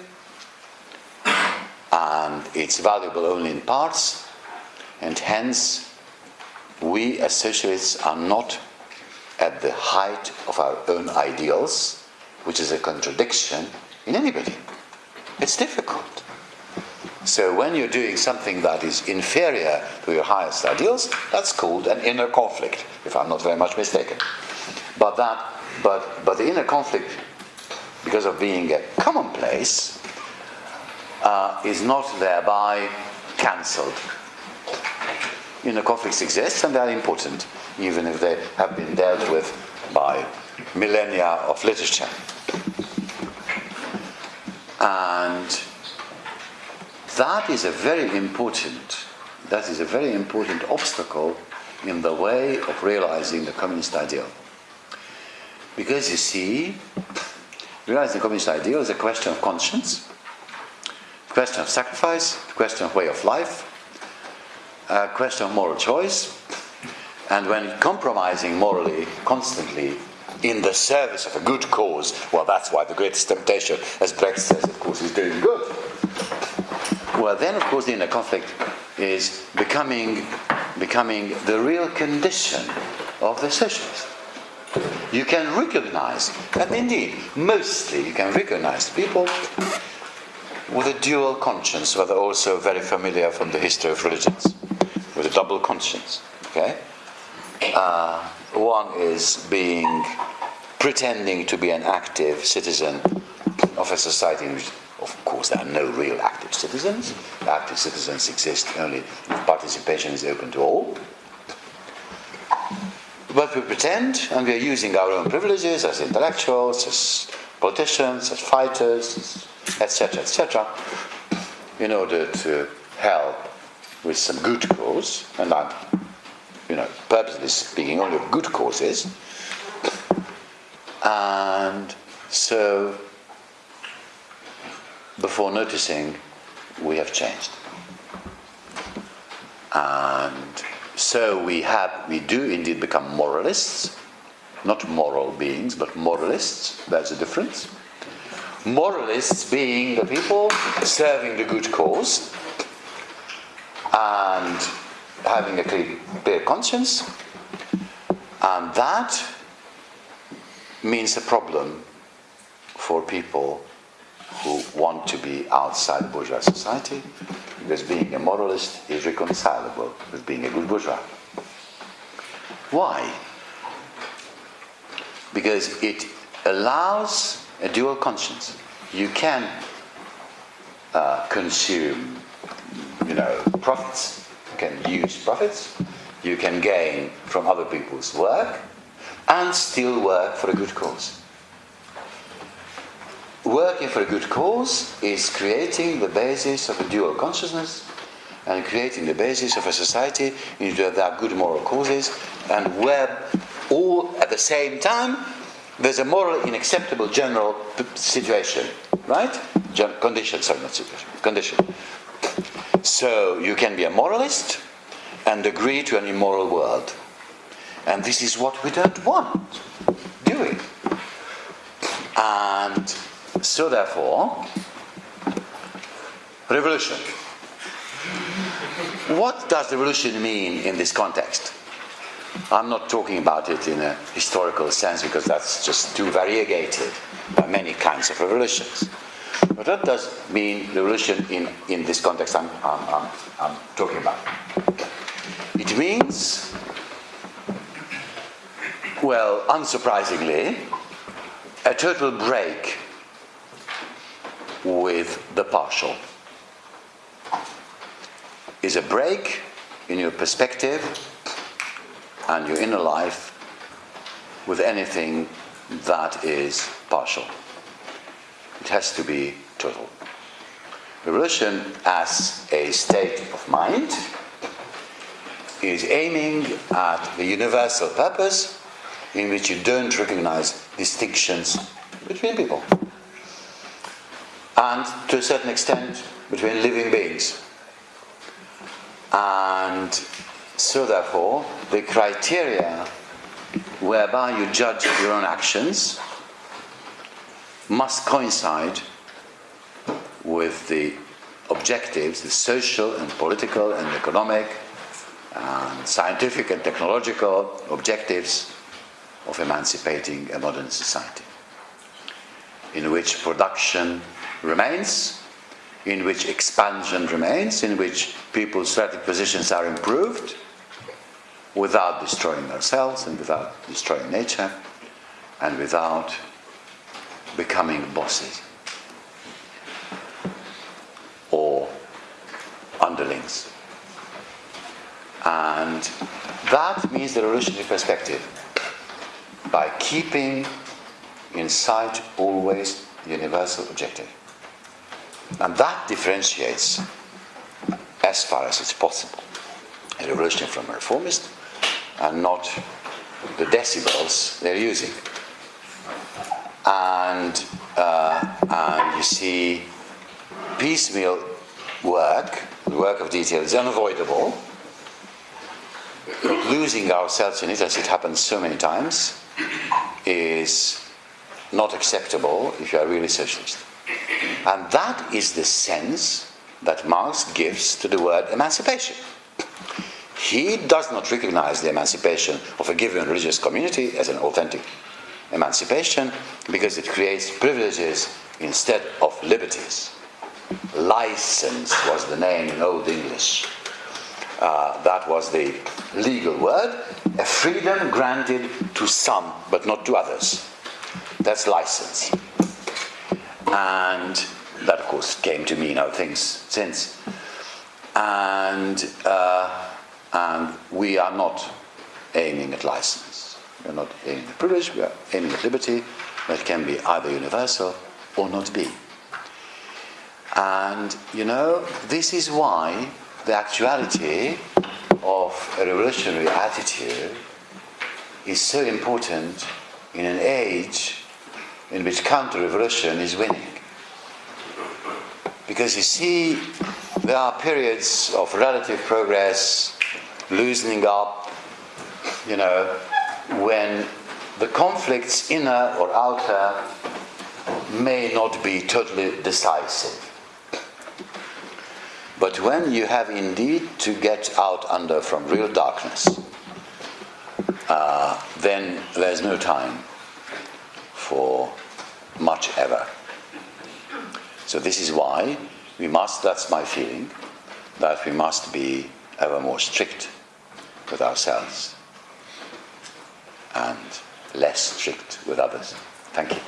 Speaker 2: and it's valuable only in parts, and hence we as socialists are not at the height of our own ideals, which is a contradiction in anybody. It's difficult. So when you're doing something that is inferior to your highest ideals, that's called an inner conflict, if I'm not very much mistaken. But that but but the inner conflict, because of being a commonplace, uh, is not thereby cancelled inner conflicts exist and they are important, even if they have been dealt with by millennia of literature. And that is a very important, that is a very important obstacle in the way of realizing the communist ideal. Because you see, realizing the communist ideal is a question of conscience, a question of sacrifice, a question of way of life, a question of moral choice. And when compromising morally constantly in the service of a good cause, well, that's why the greatest temptation, as Brecht says, of course, is doing good. Well, then, of course, the inner conflict is becoming, becoming the real condition of the socialist. You can recognize, and indeed, mostly you can recognize people with a dual conscience, whether also very familiar from the history of religions with a double conscience. Okay, uh, one is being pretending to be an active citizen of a society in which, of course, there are no real active citizens. Active citizens exist only if participation is open to all. But we pretend, and we are using our own privileges as intellectuals, as politicians, as fighters, etc., etc., in order to help with some good cause, and I'm, you know, purposely speaking only of good causes, and so before noticing, we have changed. And so we have, we do indeed become moralists, not moral beings, but moralists. There's a difference. Moralists being the people serving the good cause, and having a clear, conscience, and that means a problem for people who want to be outside bourgeois society, because being a moralist is reconcilable with being a good bourgeois. Why? Because it allows a dual conscience. You can uh, consume you know, profits. Can use profits. You can gain from other people's work and still work for a good cause. Working for a good cause is creating the basis of a dual consciousness and creating the basis of a society in which there are good moral causes and where all at the same time, there's a morally unacceptable general situation, right? Gen- condition, sorry, not situation, condition. So you can be a moralist and agree to an immoral world. And this is what we don't want, do we? And so, therefore, revolution. What does revolution mean in this context? I'm not talking about it in a historical sense because that's just too variegated by many kinds of revolutions. But what does mean revolution in, in this context I'm, I'm, I'm, I'm talking about? It means, well, unsurprisingly, a total break with the partial. Is a break in your perspective and your inner life with anything that is partial. It has to be total. Revolution as a state of mind is aiming at the universal purpose in which you don't recognize distinctions between people and to a certain extent between living beings. And so, therefore, the criteria whereby you judge your own actions must coincide with the objectives, the social and political and economic and scientific and technological objectives of emancipating a modern society, in which production remains, in which expansion remains, in which people's strategic positions are improved, without destroying ourselves and without destroying nature and without becoming bosses or underlings. And that means the revolutionary perspective by keeping in sight always the universal objective. And that differentiates, as far as it's possible, a revolutionary from a reformist and not the decibels they're using. And, uh, and you see, piecemeal work, the work of detail, is unavoidable. Losing ourselves in it, as it happens so many times, is not acceptable if you are really socialist. And that is the sense that Marx gives to the word emancipation. He does not recognize the emancipation of a given religious community as an authentic emancipation because it creates privileges instead of liberties. License was the name in Old English. Uh, that was the legal word, a freedom granted to some but not to others. That's license. And that, of course, came to mean other things since. And uh, and we are not aiming at license. We are not aiming at privilege, we are aiming at liberty that can be either universal or not be. And you know, this is why the actuality of a revolutionary attitude is so important in an age in which counter revolution is winning. Because you see, there are periods of relative progress loosening up, you know, when the conflicts, inner or outer, may not be totally decisive. But when you have indeed to get out under from real darkness, uh, then there's no time for much ever. So this is why we must, that's my feeling, that we must be ever more strict with ourselves and less strict with others. Thank you.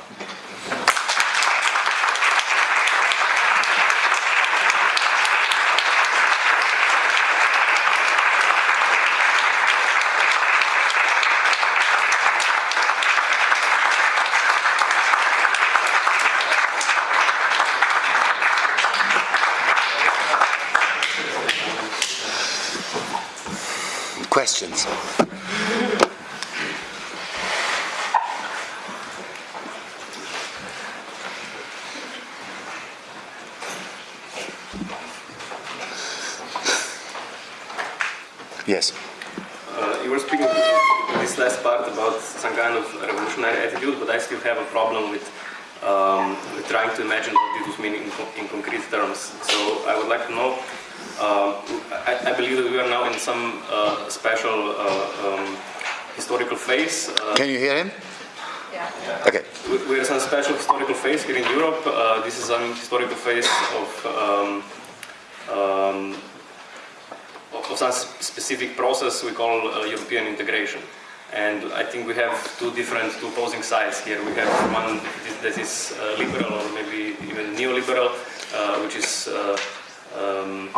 Speaker 2: questions.
Speaker 3: speaking this last part about some kind of revolutionary attitude, but I still have a problem with, um, with trying to imagine what this would mean in, co- in concrete terms. So I would like to know. Uh, I, I believe that we are now in some uh, special uh, um, historical phase. Uh,
Speaker 2: Can you hear him?
Speaker 4: Yeah.
Speaker 2: Okay.
Speaker 3: we- we're in some special historical phase here in Europe. Uh, this is some historical phase of um, um, of some specific process we call uh, European integration. And I think we have two different, two opposing sides here. We have one that is uh, liberal or maybe even neoliberal, uh, which is uh, um,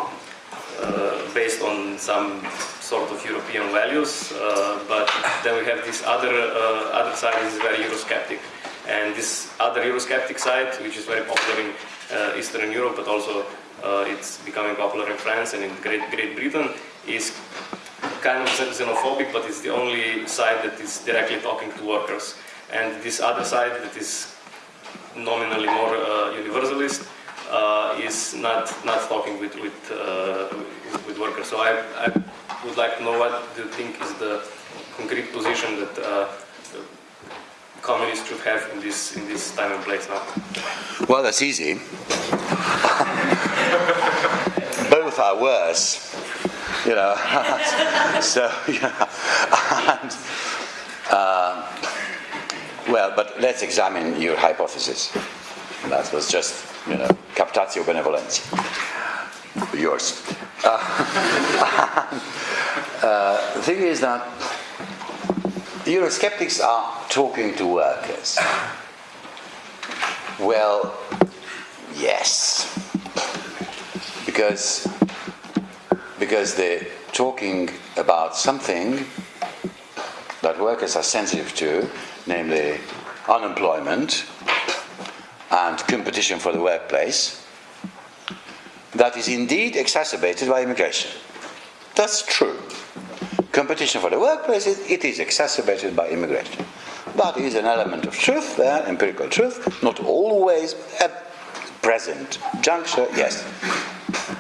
Speaker 3: based on some sort of European values, uh, but then we have this other uh, other side is very Eurosceptic, and this other Eurosceptic side, which is very popular in uh, Eastern Europe, but also uh, it's becoming popular in France and in Great Great Britain, is kind of xenophobic, but it's the only side that is directly talking to workers, and this other side that is nominally more uh, universalist uh, is not not talking with with, uh, with workers. So I, I would like to know what do you think is the concrete position that uh, communists should have in this in this time and place now.
Speaker 2: Well, that's easy. Both are worse, you know. so, yeah. And, uh, well, but let's examine your hypothesis. That was just, you know, captatio benevolentia. Yours. Uh, uh, the thing is that Eurosceptics are talking to workers. Well, yes. Because because they're talking about something that workers are sensitive to, namely unemployment and competition for the workplace, that is indeed exacerbated by immigration. That's true. Competition for the workplace, it, it is exacerbated by immigration. But it is an element of truth there, empirical truth, not always at present juncture, yes.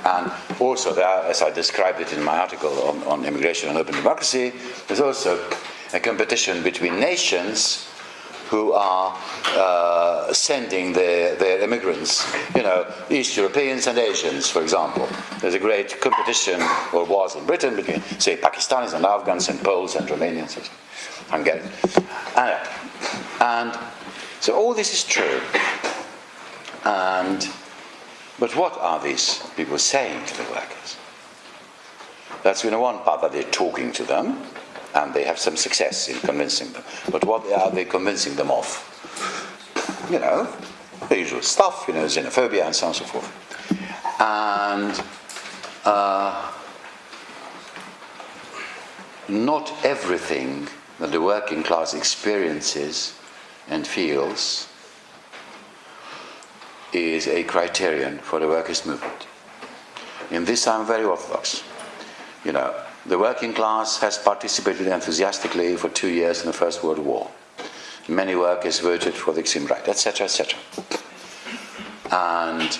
Speaker 2: And also there, as I described it in my article on, on immigration and open democracy, there's also a competition between nations who are uh, sending their, their immigrants, you know, East Europeans and Asians, for example. There's a great competition, or was in Britain, between, say, Pakistanis and Afghans and Poles and Romanians and Hungarians. And, and so all this is true. And, but what are these people saying to the workers? That's you know, one part that they're talking to them, and they have some success in convincing them. But what are they convincing them of? You know, the usual stuff, you know, xenophobia and so on and so forth. And uh, not everything that the working class experiences and feels is a criterion for the workers' movement. In this, I'm very orthodox. You know, the working class has participated enthusiastically for two years in the First World War. Many workers voted for the extreme right, etc., etc. And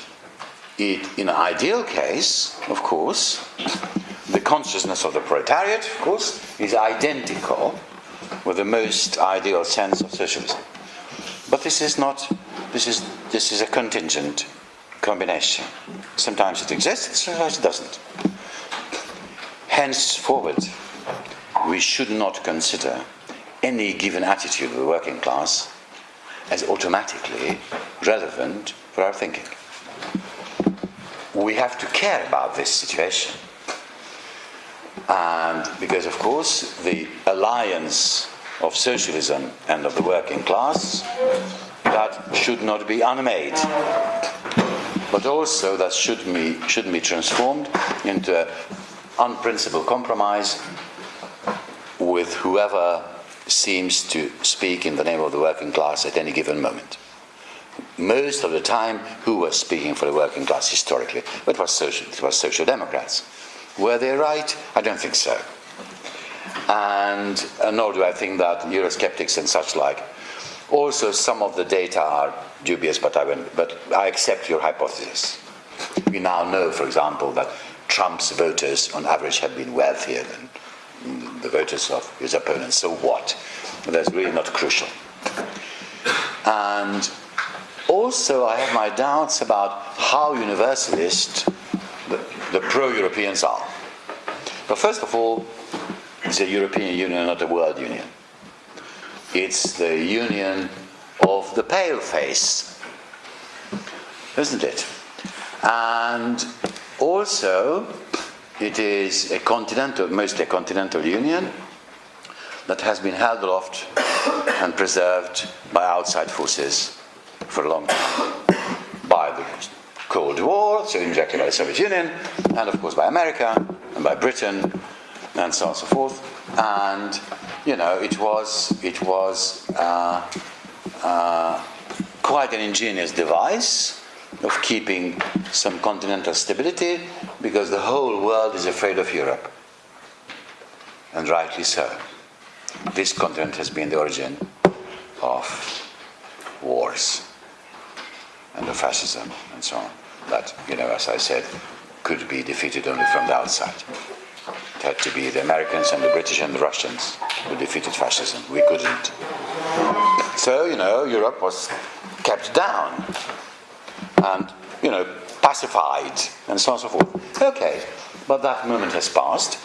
Speaker 2: it, in an ideal case, of course, the consciousness of the proletariat, of course, is identical with the most ideal sense of socialism. But this is not, this is, this is a contingent combination. Sometimes it exists, sometimes it doesn't. Henceforward, we should not consider any given attitude of the working class as automatically relevant for our thinking. We have to care about this situation. And because, of course, the alliance of socialism and of the working class, that should not be unmade. But also that should be, should be transformed into an unprincipled compromise with whoever seems to speak in the name of the working class at any given moment. Most of the time, who was speaking for the working class historically? It was social, it was social democrats. Were they right? I don't think so. And uh, nor do I think that Eurosceptics and such like. Also, some of the data are dubious, but I, but I accept your hypothesis. We now know, for example, that Trump's voters on average have been wealthier than the voters of his opponents. So what? That's really not crucial. And also, I have my doubts about how universalist the, the pro Europeans are. But first of all, it's a European Union, not a world union. It's the union of the pale face, isn't it? And also, it is a continental, mostly a continental union that has been held aloft and preserved by outside forces for a long time. By the Cold War, so indirectly by the Soviet Union, and of course by America, and by Britain, and so on and so forth. And, you know, it was, it was uh, uh, quite an ingenious device of keeping some continental stability because the whole world is afraid of Europe. And rightly so. This continent has been the origin of wars and of fascism and so on. That, you know, as I said, could be defeated only from the outside. It had to be the Americans and the British and the Russians who defeated fascism. We couldn't. So, you know, Europe was kept down and, you know, pacified and so on and so forth. Okay, but that moment has passed.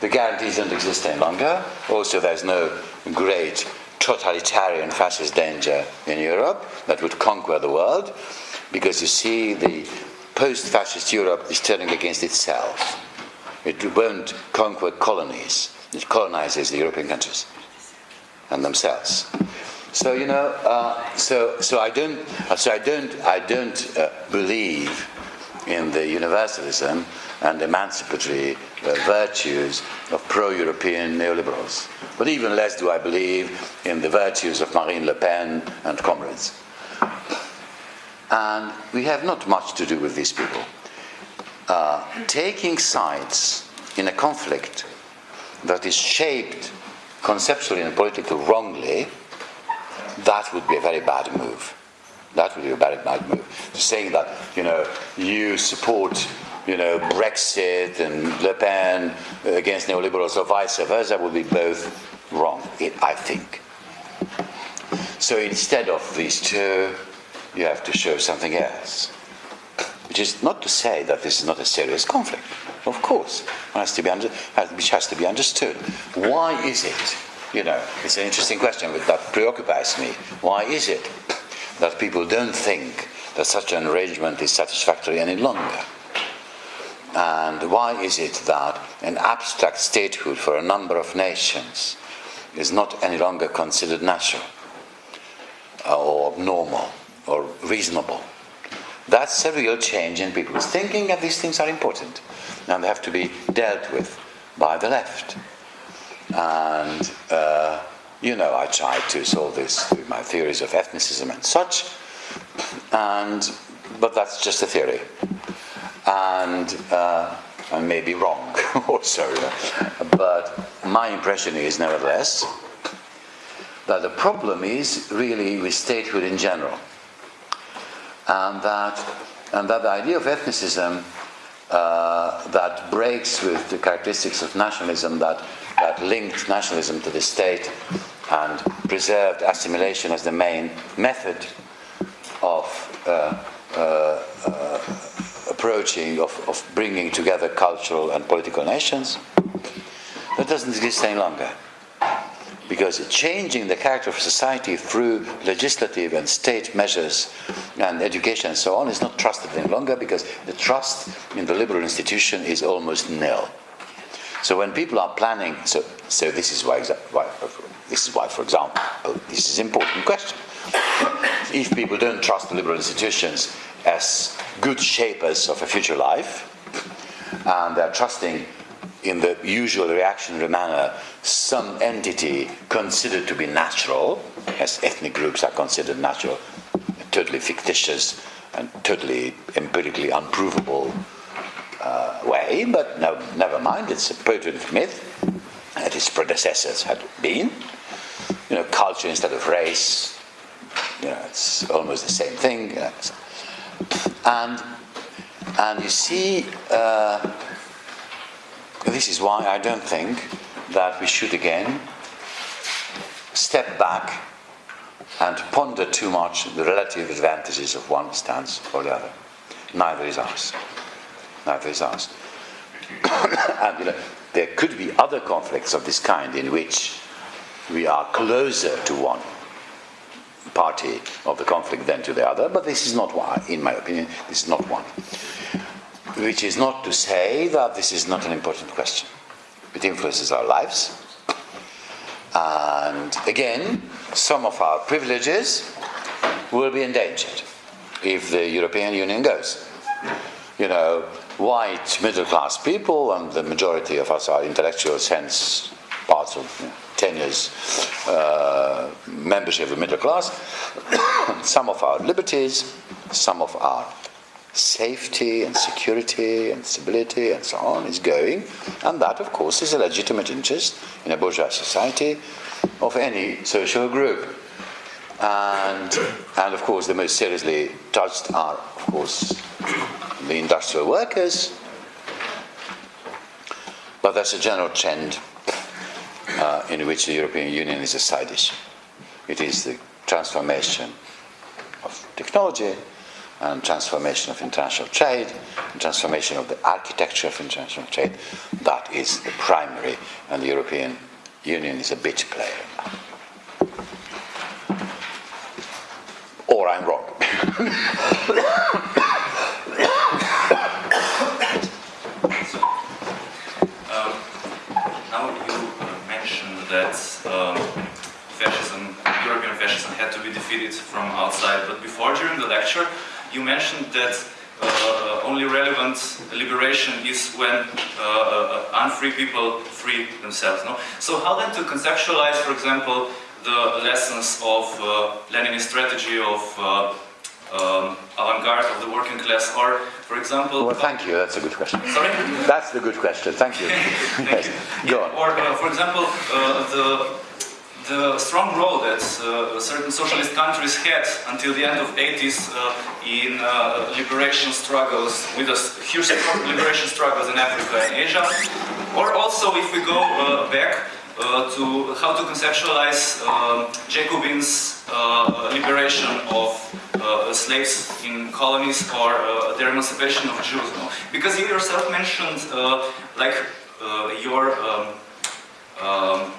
Speaker 2: The guarantees don't exist any longer. Also, there's no great totalitarian fascist danger in Europe that would conquer the world because you see, the post fascist Europe is turning against itself. It won't conquer colonies, it colonizes the European countries and themselves. So you know, uh, so so I don't, so I don't, I don't uh, believe in the universalism and emancipatory uh, virtues of pro-European neoliberals. But even less do I believe in the virtues of Marine Le Pen and comrades. And we have not much to do with these people. Uh, taking sides in a conflict that is shaped conceptually and politically wrongly, that would be a very bad move. That would be a very bad move. Saying that, you know, you support, you know, Brexit and Le Pen against neoliberals or vice versa would be both wrong, I think. So instead of these two, you have to show something else. Which is not to say that this is not a serious conflict. Of course, has to be under, which has to be understood. Why is it? You know, it's an interesting question but that preoccupies me. Why is it that people don't think that such an arrangement is satisfactory any longer? And why is it that an abstract statehood for a number of nations is not any longer considered natural uh, or normal or reasonable? That's a real change in people's thinking, and these things are important. And they have to be dealt with by the left. And, uh, you know, I tried to solve this with my theories of ethnicism and such, and, but that's just a theory. And uh, I may be wrong also, but my impression is, nevertheless, that the problem is really with statehood in general and that, and that the idea of ethnicism uh, that breaks with the characteristics of nationalism that, that linked nationalism to the state and preserved assimilation as the main method of uh, uh, uh approaching, of, of bringing together cultural and political nations, that doesn't exist any longer because changing the character of society through legislative and state measures and education and so on is not trusted any longer because the trust in the liberal institution is almost nil. So when people are planning, so, so this is why, why this is why, for example, oh, this is an important question. If people don't trust the liberal institutions as good shapers of a future life, and they're trusting in the usual reactionary manner some entity considered to be natural, as ethnic groups are considered natural, totally fictitious and totally empirically unprovable uh, way, but no, never mind, it's a potent myth, that its predecessors had been. You know, culture instead of race, you know, it's almost the same thing. You know. And, and you see, uh, this is why I don't think that we should again step back and ponder too much the relative advantages of one stance or the other. Neither is ours. Neither is ours. and you know, there could be other conflicts of this kind in which we are closer to one party of the conflict than to the other, but this is not one, in my opinion, this is not one. Which is not to say that this is not an important question. It influences our lives. And again, some of our privileges will be endangered if the European Union goes. You know, white middle class people, and the majority of us are intellectuals, hence parts of you know, 10 years uh, membership of the middle class, some of our liberties, some of our safety and security and stability and so on is going, and that, of course, is a legitimate interest in a bourgeois society of any social group. And, and of course, the most seriously touched are, of course, the industrial workers. But that's a general trend uh, in which the European Union is a side issue. It is the transformation of technology and transformation of international trade, and transformation of the architecture of international trade. That is the primary, and the European Union is a bit player. Or I'm wrong.
Speaker 4: Um, now you uh, mentioned um, fascism, European fascism had to be defeated from outside, but before, during the lecture, you mentioned that uh, only relevant liberation is when uh, uh, unfree people free themselves. No? So how then to conceptualize, for example, the lessons of uh, Leninist strategy of uh, um, avant-garde of the working class, or, for example,
Speaker 2: Well, thank you. That's a good question.
Speaker 4: sorry.
Speaker 2: That's the good question. Thank you. yes. Go on.
Speaker 4: Or, uh, for example, uh, the the strong role that uh, certain socialist countries had until the end of 80s uh, in uh, liberation struggles, with us huge liberation struggles in Africa and Asia, or also if we go uh, back uh, to how to conceptualize um, Jacobins' uh, liberation of slaves in colonies or their emancipation of Jews. No? Because you yourself mentioned like your um, um,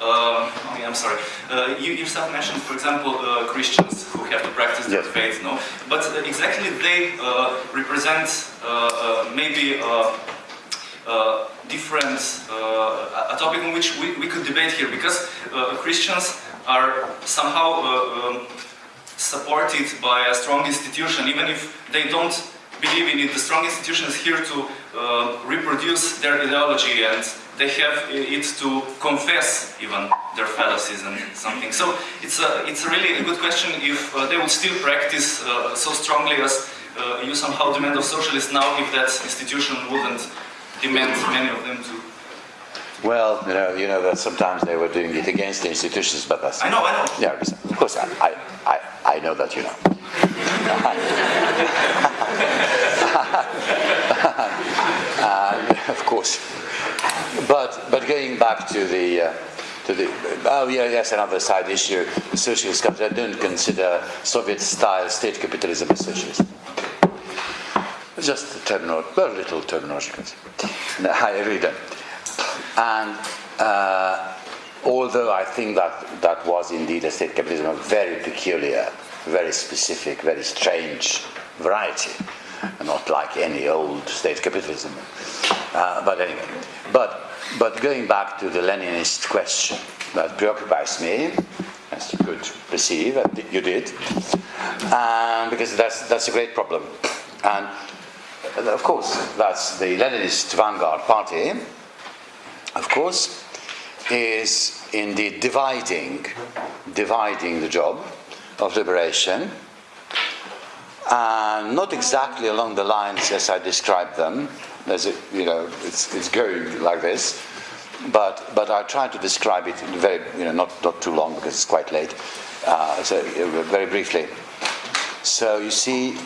Speaker 4: um, okay, I'm sorry. Uh, you yourself mentioned, for example, uh, Christians who have to practice their
Speaker 2: Yes.
Speaker 4: faith, no? But uh, exactly they uh, represent uh, uh, maybe uh, uh, different, uh, a topic on which we, we could debate here, because uh, Christians are somehow uh, um, supported by a strong institution, even if they don't believe in it. The strong institution is here to uh, reproduce their ideology and they have it to confess even their fallacies and something. So it's a, it's a really a good question if uh, they would still practice uh, so strongly as uh, you somehow demand of socialists now if that institution wouldn't demand many of them to.
Speaker 2: Well, you know, you know that sometimes they were doing it against the institutions, but that's
Speaker 4: I know, I know.
Speaker 2: yeah. Of course, I, I, I, I know that you know. And, of course, but but going back to the. Uh, to the, oh yeah, yes, another side issue. Socialist countries, I don't consider Soviet-style state capitalism as socialist. Just a terminal, very little terminological. No, I don't. And uh, although I think that that was indeed a state capitalism of very peculiar, very specific, very strange variety, not like any old state capitalism. Uh, but anyway, but but going back to the Leninist question that preoccupies me, as you could perceive, and you did, and because that's that's a great problem, and uh, of course that's the Leninist vanguard party of course, is indeed dividing, dividing the job of liberation, and not exactly along the lines as I described them. There's a, you know, it's, it's going like this, but but I try to describe it in very, you know, not not too long because it's quite late. Uh, so uh, very briefly. So you see,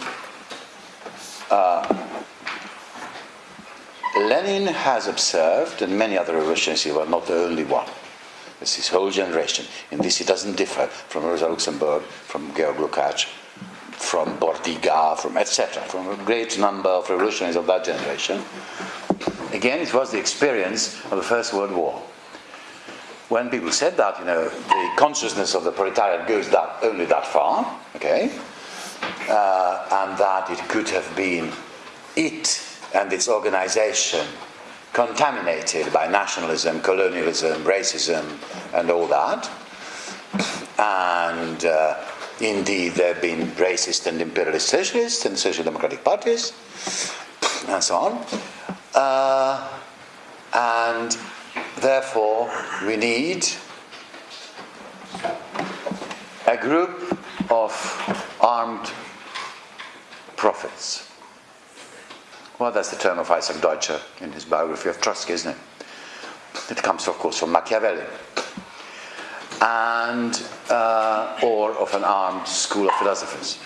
Speaker 2: Lenin has observed, and many other revolutionists, was not the only one. It's his whole generation. In this, he doesn't differ from Rosa Luxemburg, from Georg Lukács, from Bordiga, from etc., from a great number of revolutionaries of that generation. Again, it was the experience of the First World War. When people said that, you know, the consciousness of the proletariat goes that only that far, okay, uh, and that it could have been it and its organization contaminated by nationalism, colonialism, racism, and all that. And uh, indeed, there have been racist and imperialist socialists and social democratic parties, and so on. Uh, and therefore, we need a group of armed prophets well, that's the term of Isaac Deutscher in his biography of Trotsky, isn't it? It comes, of course, from Machiavelli. And, uh, or of an armed school of philosophers.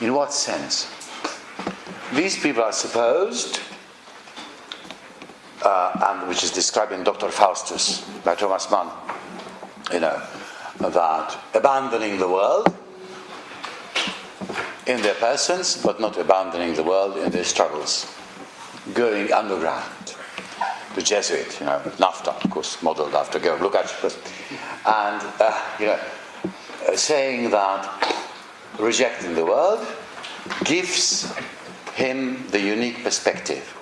Speaker 2: In what sense? These people are supposed, uh, and which is described in Dr. Faustus by Thomas Mann, you know, that abandoning the world in their persons, but not abandoning the world in their struggles, going underground. The Jesuit, you know, Naphta, of course, modeled after Georg Lukács, and uh, you know, uh, saying that rejecting the world gives him the unique perspective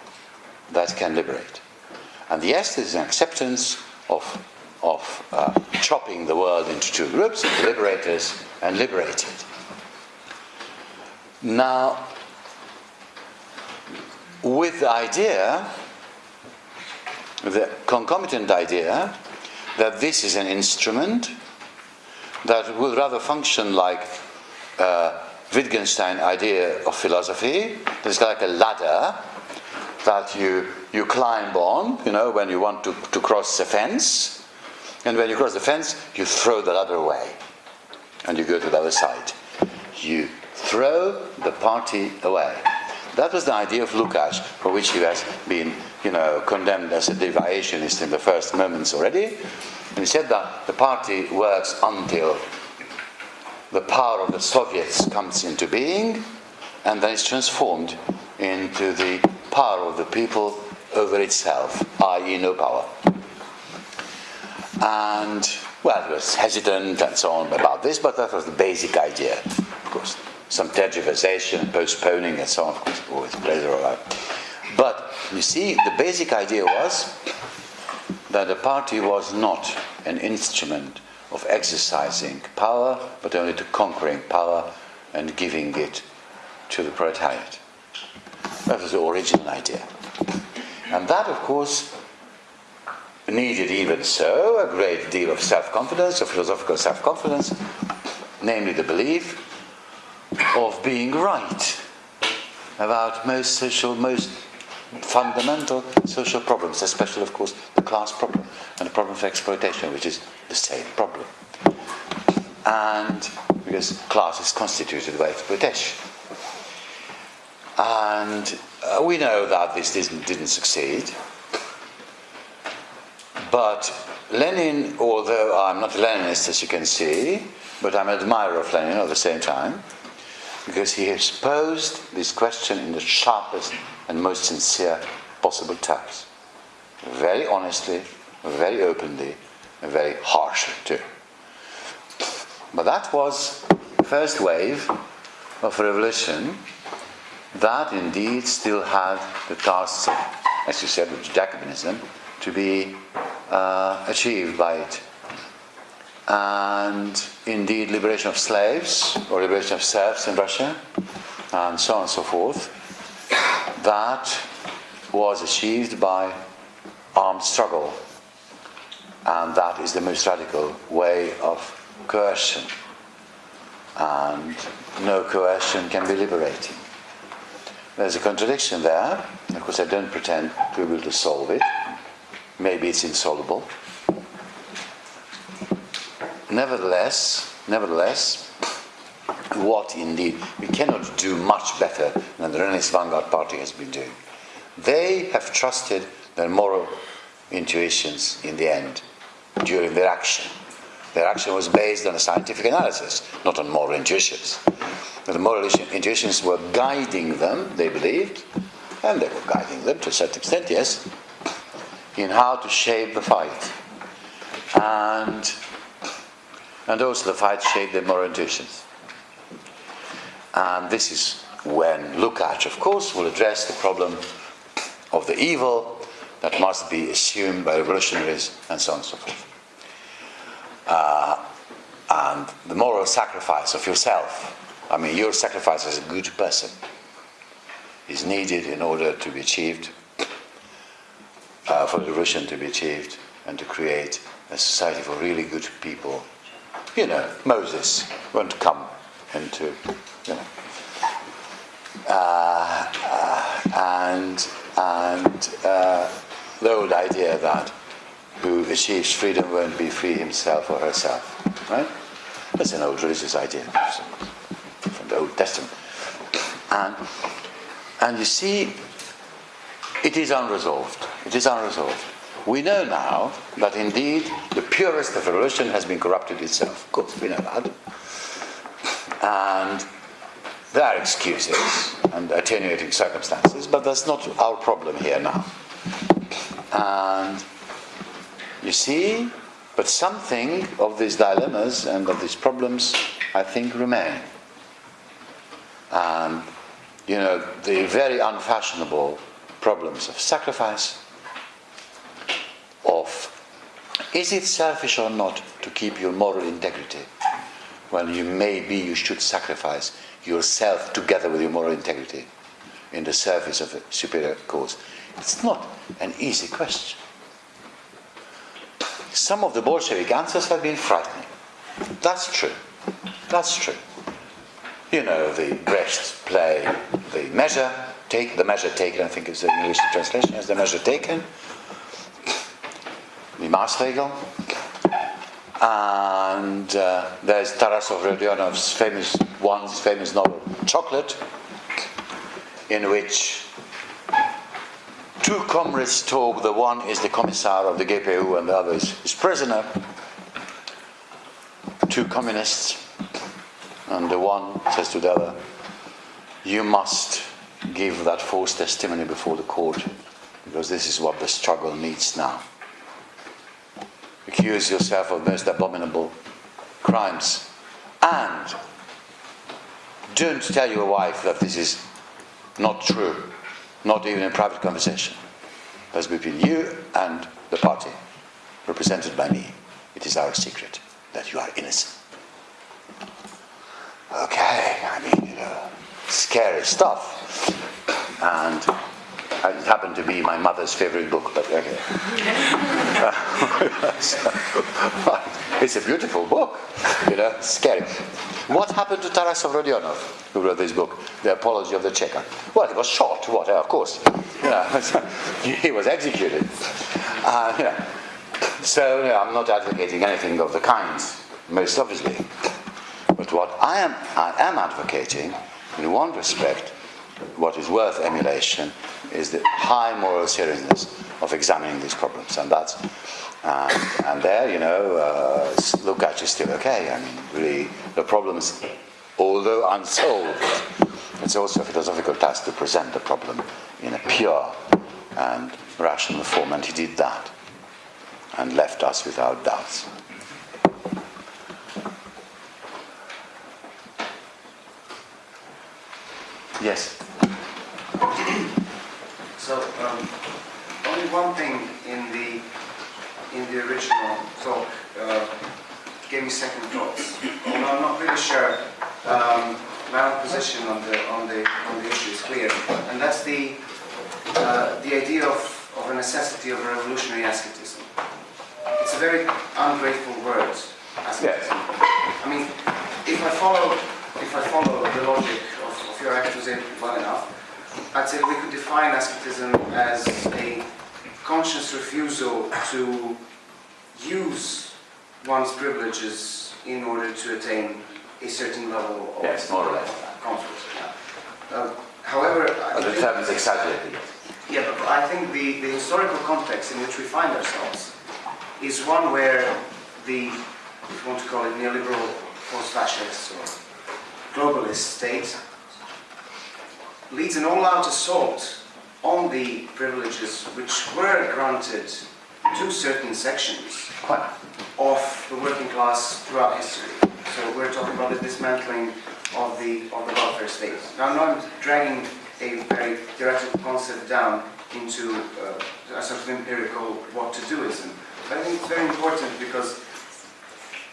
Speaker 2: that can liberate. And yes, there is an acceptance of, of uh, chopping the world into two groups, liberators and liberated. Now, with the idea, the concomitant idea, that this is an instrument that would rather function like a Wittgenstein idea of philosophy. It's like a ladder that you, you climb on, you know, when you want to, to cross a fence. And when you cross the fence, you throw the ladder away and you go to the other side. You throw the party away. That was the idea of Lukács, for which he has been, you know, condemned as a deviationist in the first moments already. And he said that the party works until the power of the Soviets comes into being, and then it's transformed into the power of the people over itself, i.e., no power. And, well, he was hesitant and so on about this, but that was the basic idea, of course some tergiversation, postponing, and so on. Of course, always plays a role. But you see, the basic idea was that the party was not an instrument of exercising power, but only to conquering power and giving it to the proletariat. That was the original idea. And that, of course, needed even so a great deal of self confidence, of philosophical self confidence, namely the belief of being right about most social, most fundamental social problems, especially, of course, the class problem and the problem of exploitation, which is the same problem. And because class is constituted by exploitation. And uh, we know that this didn't, didn't succeed. But Lenin, although I'm not a Leninist as you can see, but I'm an admirer of Lenin at the same time, because he has posed this question in the sharpest and most sincere possible terms. Very honestly, very openly, and very harshly too. But that was the first wave of revolution that indeed still had the tasks of, as you said, with Jacobinism, to be uh, achieved by it and indeed liberation of slaves or liberation of serfs in Russia, and so on and so forth, that was achieved by armed struggle. And that is the most radical way of coercion. And no coercion can be liberating. There's a contradiction there. Of course, I don't pretend to be able to solve it. Maybe it's insoluble. Nevertheless, nevertheless, what indeed we cannot do much better than the Leninist Vanguard Party has been doing. They have trusted their moral intuitions in the end during their action. Their action was based on a scientific analysis, not on moral intuitions. The moral intuitions were guiding them, they believed, and they were guiding them to a certain extent, yes, in how to shape the fight. And, and also the fight shaped their moral intuitions. And this is when Lukács, of course, will address the problem of the evil that must be assumed by revolutionaries and so on and so forth. Uh, and the moral sacrifice of yourself. I mean, your sacrifice as a good person is needed in order to be achieved, uh, for the revolution to be achieved, and to create a society for really good people. You know, Moses won't come into, you know. Uh, uh, and and uh, the old idea that who achieves freedom won't be free himself or herself, right? That's an old religious idea from the Old Testament. And, and you see, it is unresolved. It is unresolved. We know now that indeed the purest of revolution has been corrupted itself. Of course, we know that. And there are excuses and attenuating circumstances, but that's not our problem here now. And you see, but something of these dilemmas and of these problems, I think, remain. And, you know, the very unfashionable problems of sacrifice, of is it selfish or not to keep your moral integrity when you maybe you should sacrifice yourself together with your moral integrity in the service of a superior cause? It's not an easy question. Some of the Bolshevik answers have been frightening. That's true. That's true. You know, the Brecht play, the measure, take the measure taken, I think is the English translation, is the measure taken. The Maßregel. And uh, there's Tarasov Rodionov's famous one, famous novel, Chocolate, in which two comrades talk. The one is the commissar of the GPU and the other is his prisoner. Two communists. And the one says to the other, You must give that false testimony before the court because this is what the struggle needs now. Accuse yourself of most abominable crimes and don't tell your wife that this is not true not even in private conversation. That's between you and the party, represented by me. It is our secret that you are innocent. Okay, I mean, you know, scary stuff. And it happened to be my mother's favorite book, but okay. it's a beautiful book, you know, scary. What happened to Tarasov Rodionov, who wrote this book, The Apology of the Cheka? Well, he was shot, what, of course. You know, he was executed. Uh, you know. So you know, I'm not advocating anything of the kind, most obviously. But what I am, I am advocating, in one respect, what is worth emulation is the high moral seriousness of examining these problems. And that's and, and there, you know, uh, Lukács is still okay. I mean, really, the problems, although unsolved, it's also a philosophical task to present the problem in a pure and rational form, and he did that and left us without doubts. Yes.
Speaker 5: So, um, only one thing in the in the original, so uh, gave me second thoughts. Although I'm not really sure um, my own position on the on the on the issue is clear, and that's the uh, the idea of, of a necessity of a revolutionary asceticism. It's a very ungrateful word, asceticism. I mean, if I follow if I follow the logic of, of your exposé well enough, I'd say we could define asceticism as a conscious refusal to use one's privileges in order to attain a certain level of
Speaker 2: Yes, more or less.
Speaker 5: comfort. Uh, however, I
Speaker 2: the
Speaker 5: think-
Speaker 2: term is exaggerated.
Speaker 5: Yeah, but I think the, the historical context in which we find ourselves is one where the, if you want to call it neoliberal, post-fascist or globalist state leads an all-out assault on the privileges which were granted to certain sections of the working class throughout history. So we're talking about the dismantling of the of the welfare state. Now, I'm not dragging a very theoretical concept down into uh, a sort of empirical what to doism. But I think it's very important because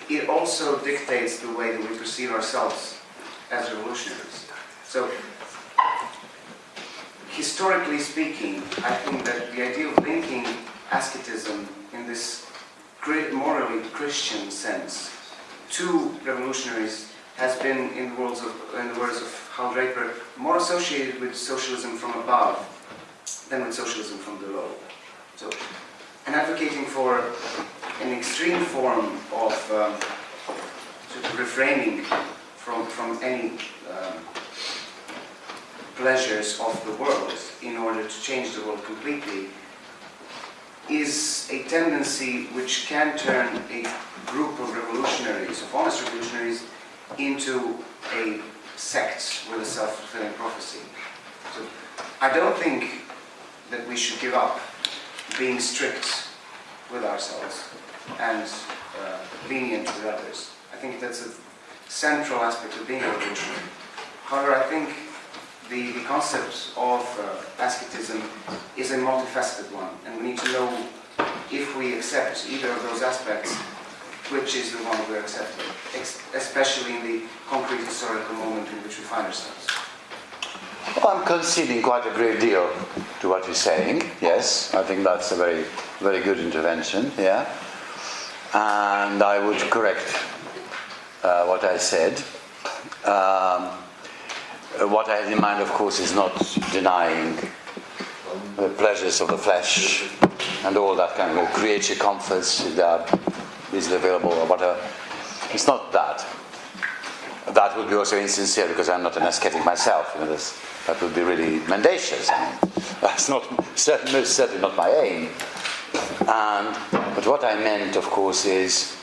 Speaker 5: it also dictates the way that we perceive ourselves as revolutionaries. So historically speaking, I think that the idea of linking asceticism in this morally Christian sense to revolutionaries has been, in the words of, in the words of Hal Draper, more associated with socialism from above than with socialism from below. So, and advocating for an extreme form of um, sort of refraining from, from any um, pleasures of the world in order to change the world completely is a tendency which can turn a group of revolutionaries, of honest revolutionaries, into a sect with a self-fulfilling prophecy. So I don't think that we should give up being strict with ourselves and uh, lenient with others. I think that's a central aspect of being a revolutionary. However, I think the, the concept of uh, is a multifaceted one, and we need to know if we accept either of those aspects, which is the one we're accepting, especially in the concrete historical moment in which we find ourselves.
Speaker 2: Well, I'm conceding quite a great deal to what you're saying. Yes, I think that's a very, very good intervention. Yeah, and I would correct uh, what I said. Um, what I had in mind, of course, is not denying the pleasures of the flesh and all that kind of creature comforts that is available or whatever. It's not that. That would be also insincere because I'm not an ascetic myself. You know, that would be really mendacious. I mean, that's not most certainly not my aim. And but what I meant, of course, is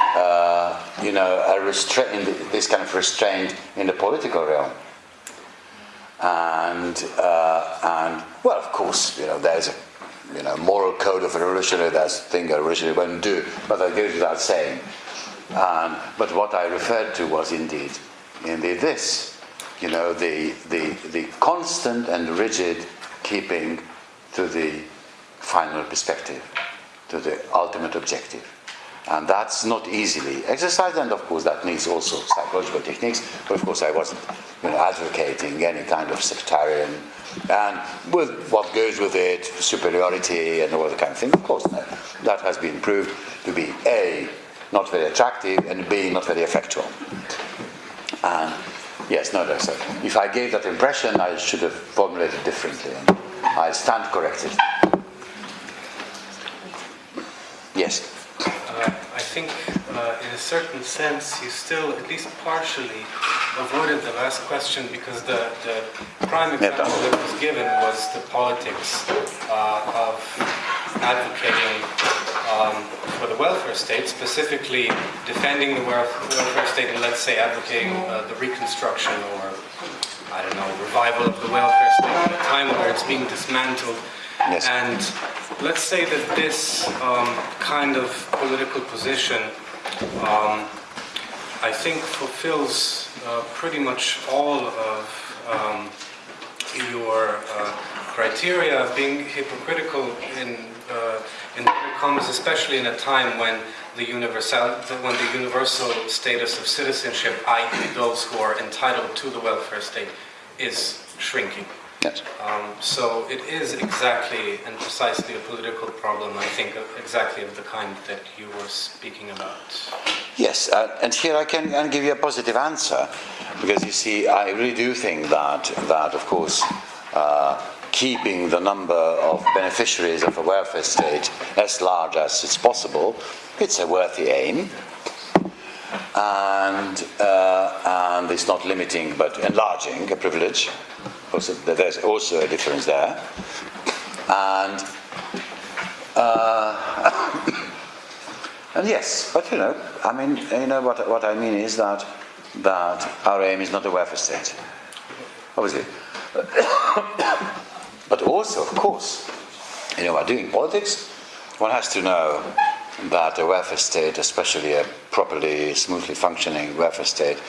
Speaker 2: uh, you know a restra- this kind of restraint in the political realm and uh, and well, of course, you know, there's a you know moral code of a revolutionary. That's a thing a revolutionary won't do, but that goes without saying. Um, but what I referred to was indeed, indeed this, you know, the the the constant and rigid keeping to the final perspective, to the ultimate objective. And that's not easily exercised, and of course that needs also psychological techniques. But of course, I wasn't you know, advocating any kind of sectarian and with what goes with it, superiority and all that kind of thing. Of course, no. that has been proved to be a not very attractive and b not very effectual. And yes, no, that's it. If I gave that impression, I should have formulated differently. I stand corrected. Yes.
Speaker 1: Uh, I think, uh, in a certain sense, you still, at least partially, avoided the last question because the, the prime example that was given was the politics uh, of advocating um, for the welfare state, specifically defending the welfare state and let's say advocating uh, the reconstruction or, I don't know, revival of the welfare state at a time where it's being dismantled.
Speaker 2: Yes.
Speaker 1: And let's say that this um, kind of political position, um, I think, fulfills uh, pretty much all of um, your uh, criteria of being hypocritical in uh, in commas, especially in a time when the universal when the universal status of citizenship, i.e., those who are entitled to the welfare state, is shrinking.
Speaker 2: Yes.
Speaker 1: Um, so it is exactly and precisely a political problem, I think, exactly of the kind that you were speaking about.
Speaker 2: Yes, uh, and here I can, can, give you a positive answer, because you see, I really do think that, that of course, uh, keeping the number of beneficiaries of a welfare state as large as it's possible, it's a worthy aim. And, uh, and it's not limiting but enlarging a privilege Also, there's also a difference there. And uh, and yes, but you know, I mean, you know what what I mean is that that our aim is not a welfare state, obviously. but also, of course, you know, while doing politics, one has to know that a welfare state, especially a properly, smoothly functioning welfare state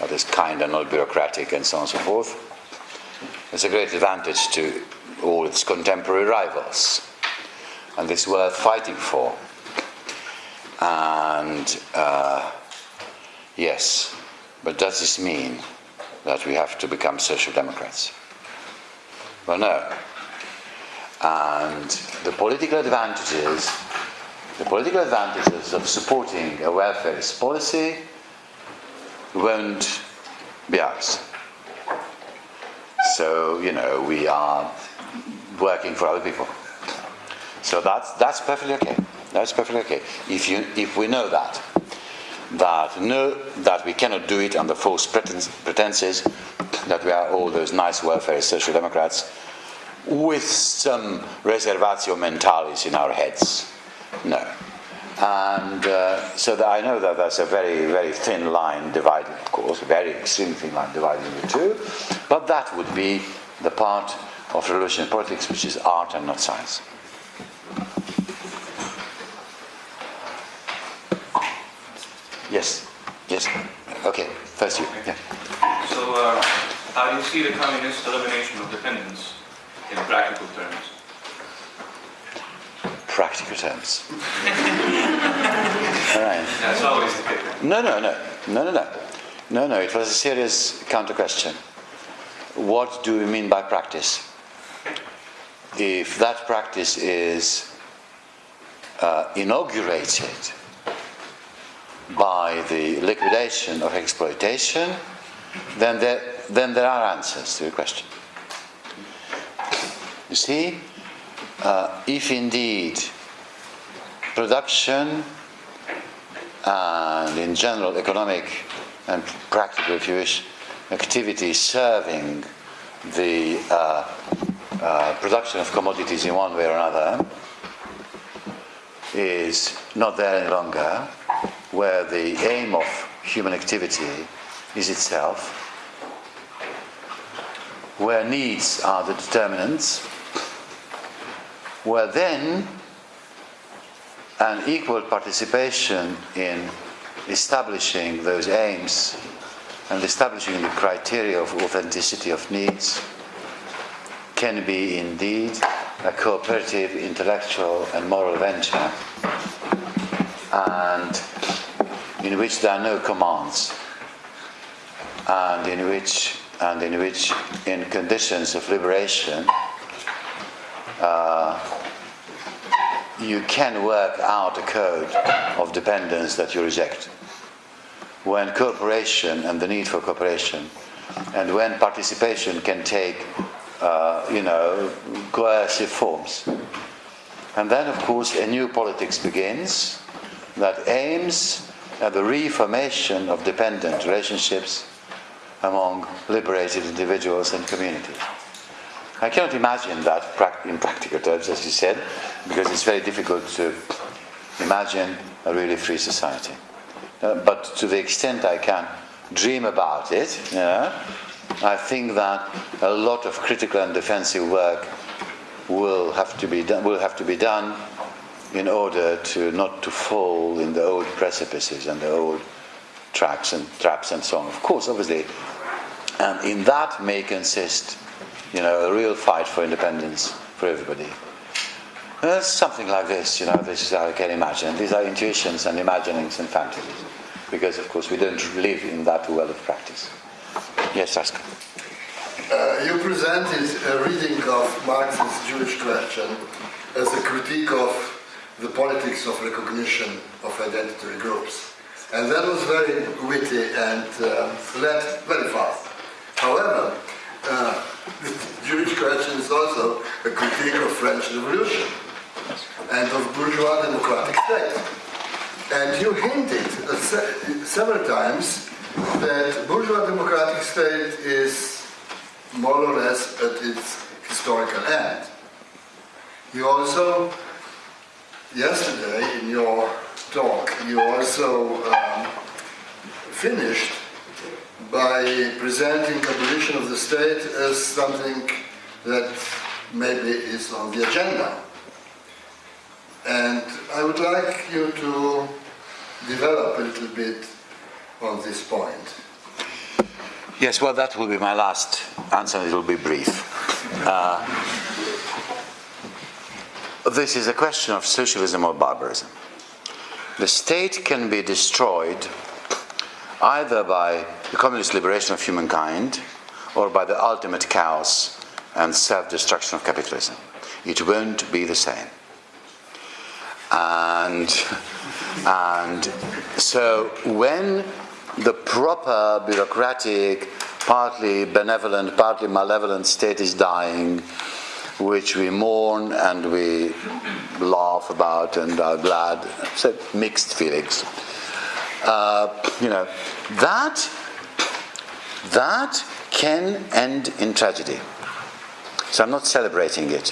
Speaker 2: that is kind and not bureaucratic and so on and so forth, is a great advantage to all its contemporary rivals. And this is worth fighting for. And uh, yes, but does this mean that we have to become social democrats? Well, no. And the political advantages, the political advantages of supporting a welfare policy won't be ours. So, you know, we are working for other people. So that's, that's perfectly okay. That's perfectly okay. If, you, if we know that, that know that we cannot do it under false pretenses, that we are all those nice welfare social democrats, with some reservatio mentalis in our heads. No. And uh, so that I know that there's a very, very thin line dividing, of course, a very extremely thin line dividing the two, but that would be the part of revolutionary politics which is art and not science. Yes, yes. Okay, first you. Yeah.
Speaker 6: So, uh, how do you see the communist elimination of dependence in practical terms?
Speaker 2: Practical terms. All right.
Speaker 6: That's always the case.
Speaker 2: No, no, no, no, no, no, no, no. It was a serious counter question. What do we mean by practice? If that practice is uh, inaugurated by the liquidation of exploitation, then there, then there are answers to the question. You see, uh, if indeed production and in general economic and practical, if you wish, activity serving the uh, uh, production of commodities in one way or another is not there any longer, where the aim of human activity is itself, where needs are the determinants, where then an equal participation in establishing those aims and establishing the criteria of authenticity of needs can be indeed a cooperative intellectual and moral venture and in which there are no commands and in which and in which in conditions of liberation uh, you can work out a code of dependence that you reject. When cooperation and the need for cooperation and when participation can take uh, you know coercive forms. And then of course a new politics begins that aims at the reformation of dependent relationships among liberated individuals and communities I cannot imagine that in practical terms, as you said, because it's very difficult to imagine a really free society. Uh, but to the extent I can dream about it, you know, I think that a lot of critical and defensive work will have to be done, will have to be done in order to not to fall in the old precipices and the old traps and traps and so on. Of course, obviously, and in that may consist you know, a real fight for independence for everybody. Uh, something like this, you know, this is how I can imagine. These are intuitions and imaginings and fantasies, because of course we don't live in that world of practice. Yes, ask.
Speaker 7: Uh, you presented a reading of Marx's Jewish question as a critique of the politics of recognition of identity groups. And that was very witty and uh, led very fast. However, uh, the Jewish question is also a critique of French Revolution and of bourgeois democratic state. And you hinted several times that bourgeois democratic state is more or less at its historical end. You also, yesterday in your talk, you also um, finished by presenting abolition of the state as something that maybe is on the agenda. And I would like you to develop a little bit on this point.
Speaker 2: Yes, well, that will be my last answer. It will be brief. Uh, this is a question of socialism or barbarism. The state can be destroyed either by the communist liberation of humankind or by the ultimate chaos and self destruction of capitalism. It won't be the same. And, and so when the proper bureaucratic, partly benevolent, partly malevolent state is dying, which we mourn and we laugh about and are glad. So mixed feelings. Uh, you know, that that can end in tragedy. So I'm not celebrating it.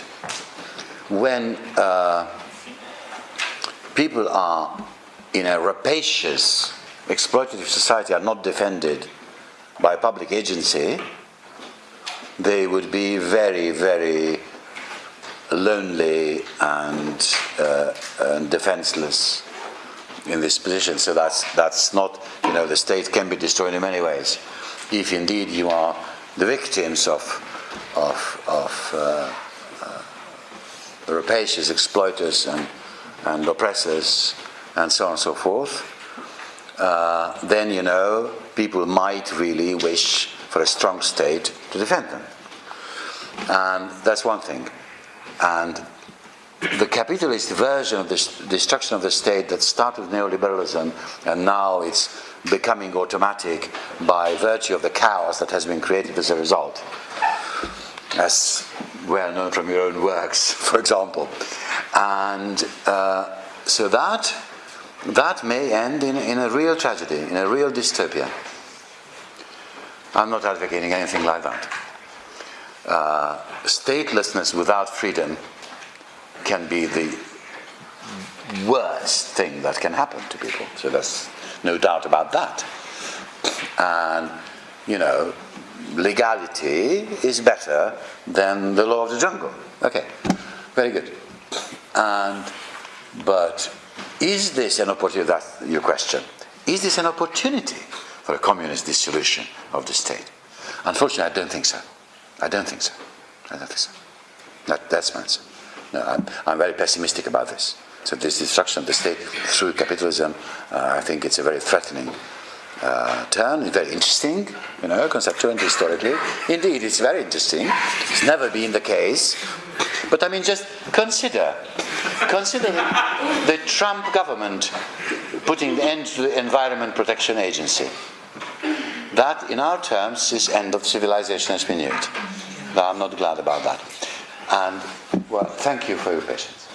Speaker 2: When uh, people are in a rapacious, exploitative society are not defended by public agency, they would be very, very lonely and, uh, and defenseless in this position. So that's that's not you know the state can be destroyed in many ways. If indeed you are the victims of of of uh, uh, rapacious exploiters and and oppressors and so on and so forth, uh, then you know people might really wish for a strong state to defend them. And that's one thing. And the capitalist version of this destruction of the state that started with neoliberalism and now it's becoming automatic by virtue of the chaos that has been created as a result, as well known from your own works, for example. And uh, so that, that may end in, in a real tragedy, in a real dystopia. I'm not advocating anything like that. Uh, statelessness without freedom can be the worst thing that can happen to people. So there's no doubt about that. And, you know, legality is better than the law of the jungle. Okay, very good. And, but is this an opportunity? That's your question. Is this an opportunity for a communist dissolution of the state? Unfortunately, I don't think so. I don't think so. I don't think so. That, that's my answer. I'm, I'm very pessimistic about this. So this destruction of the state through capitalism, uh, I think it's a very threatening uh, turn. It's very interesting, you know, conceptually and historically. Indeed, it's very interesting. It's never been the case. But I mean, just consider, consider the, Trump government putting the end to the Environment Protection Agency. That, in our terms, is end of civilization as we knew it. I'm not glad about that. And, well, thank you for your patience.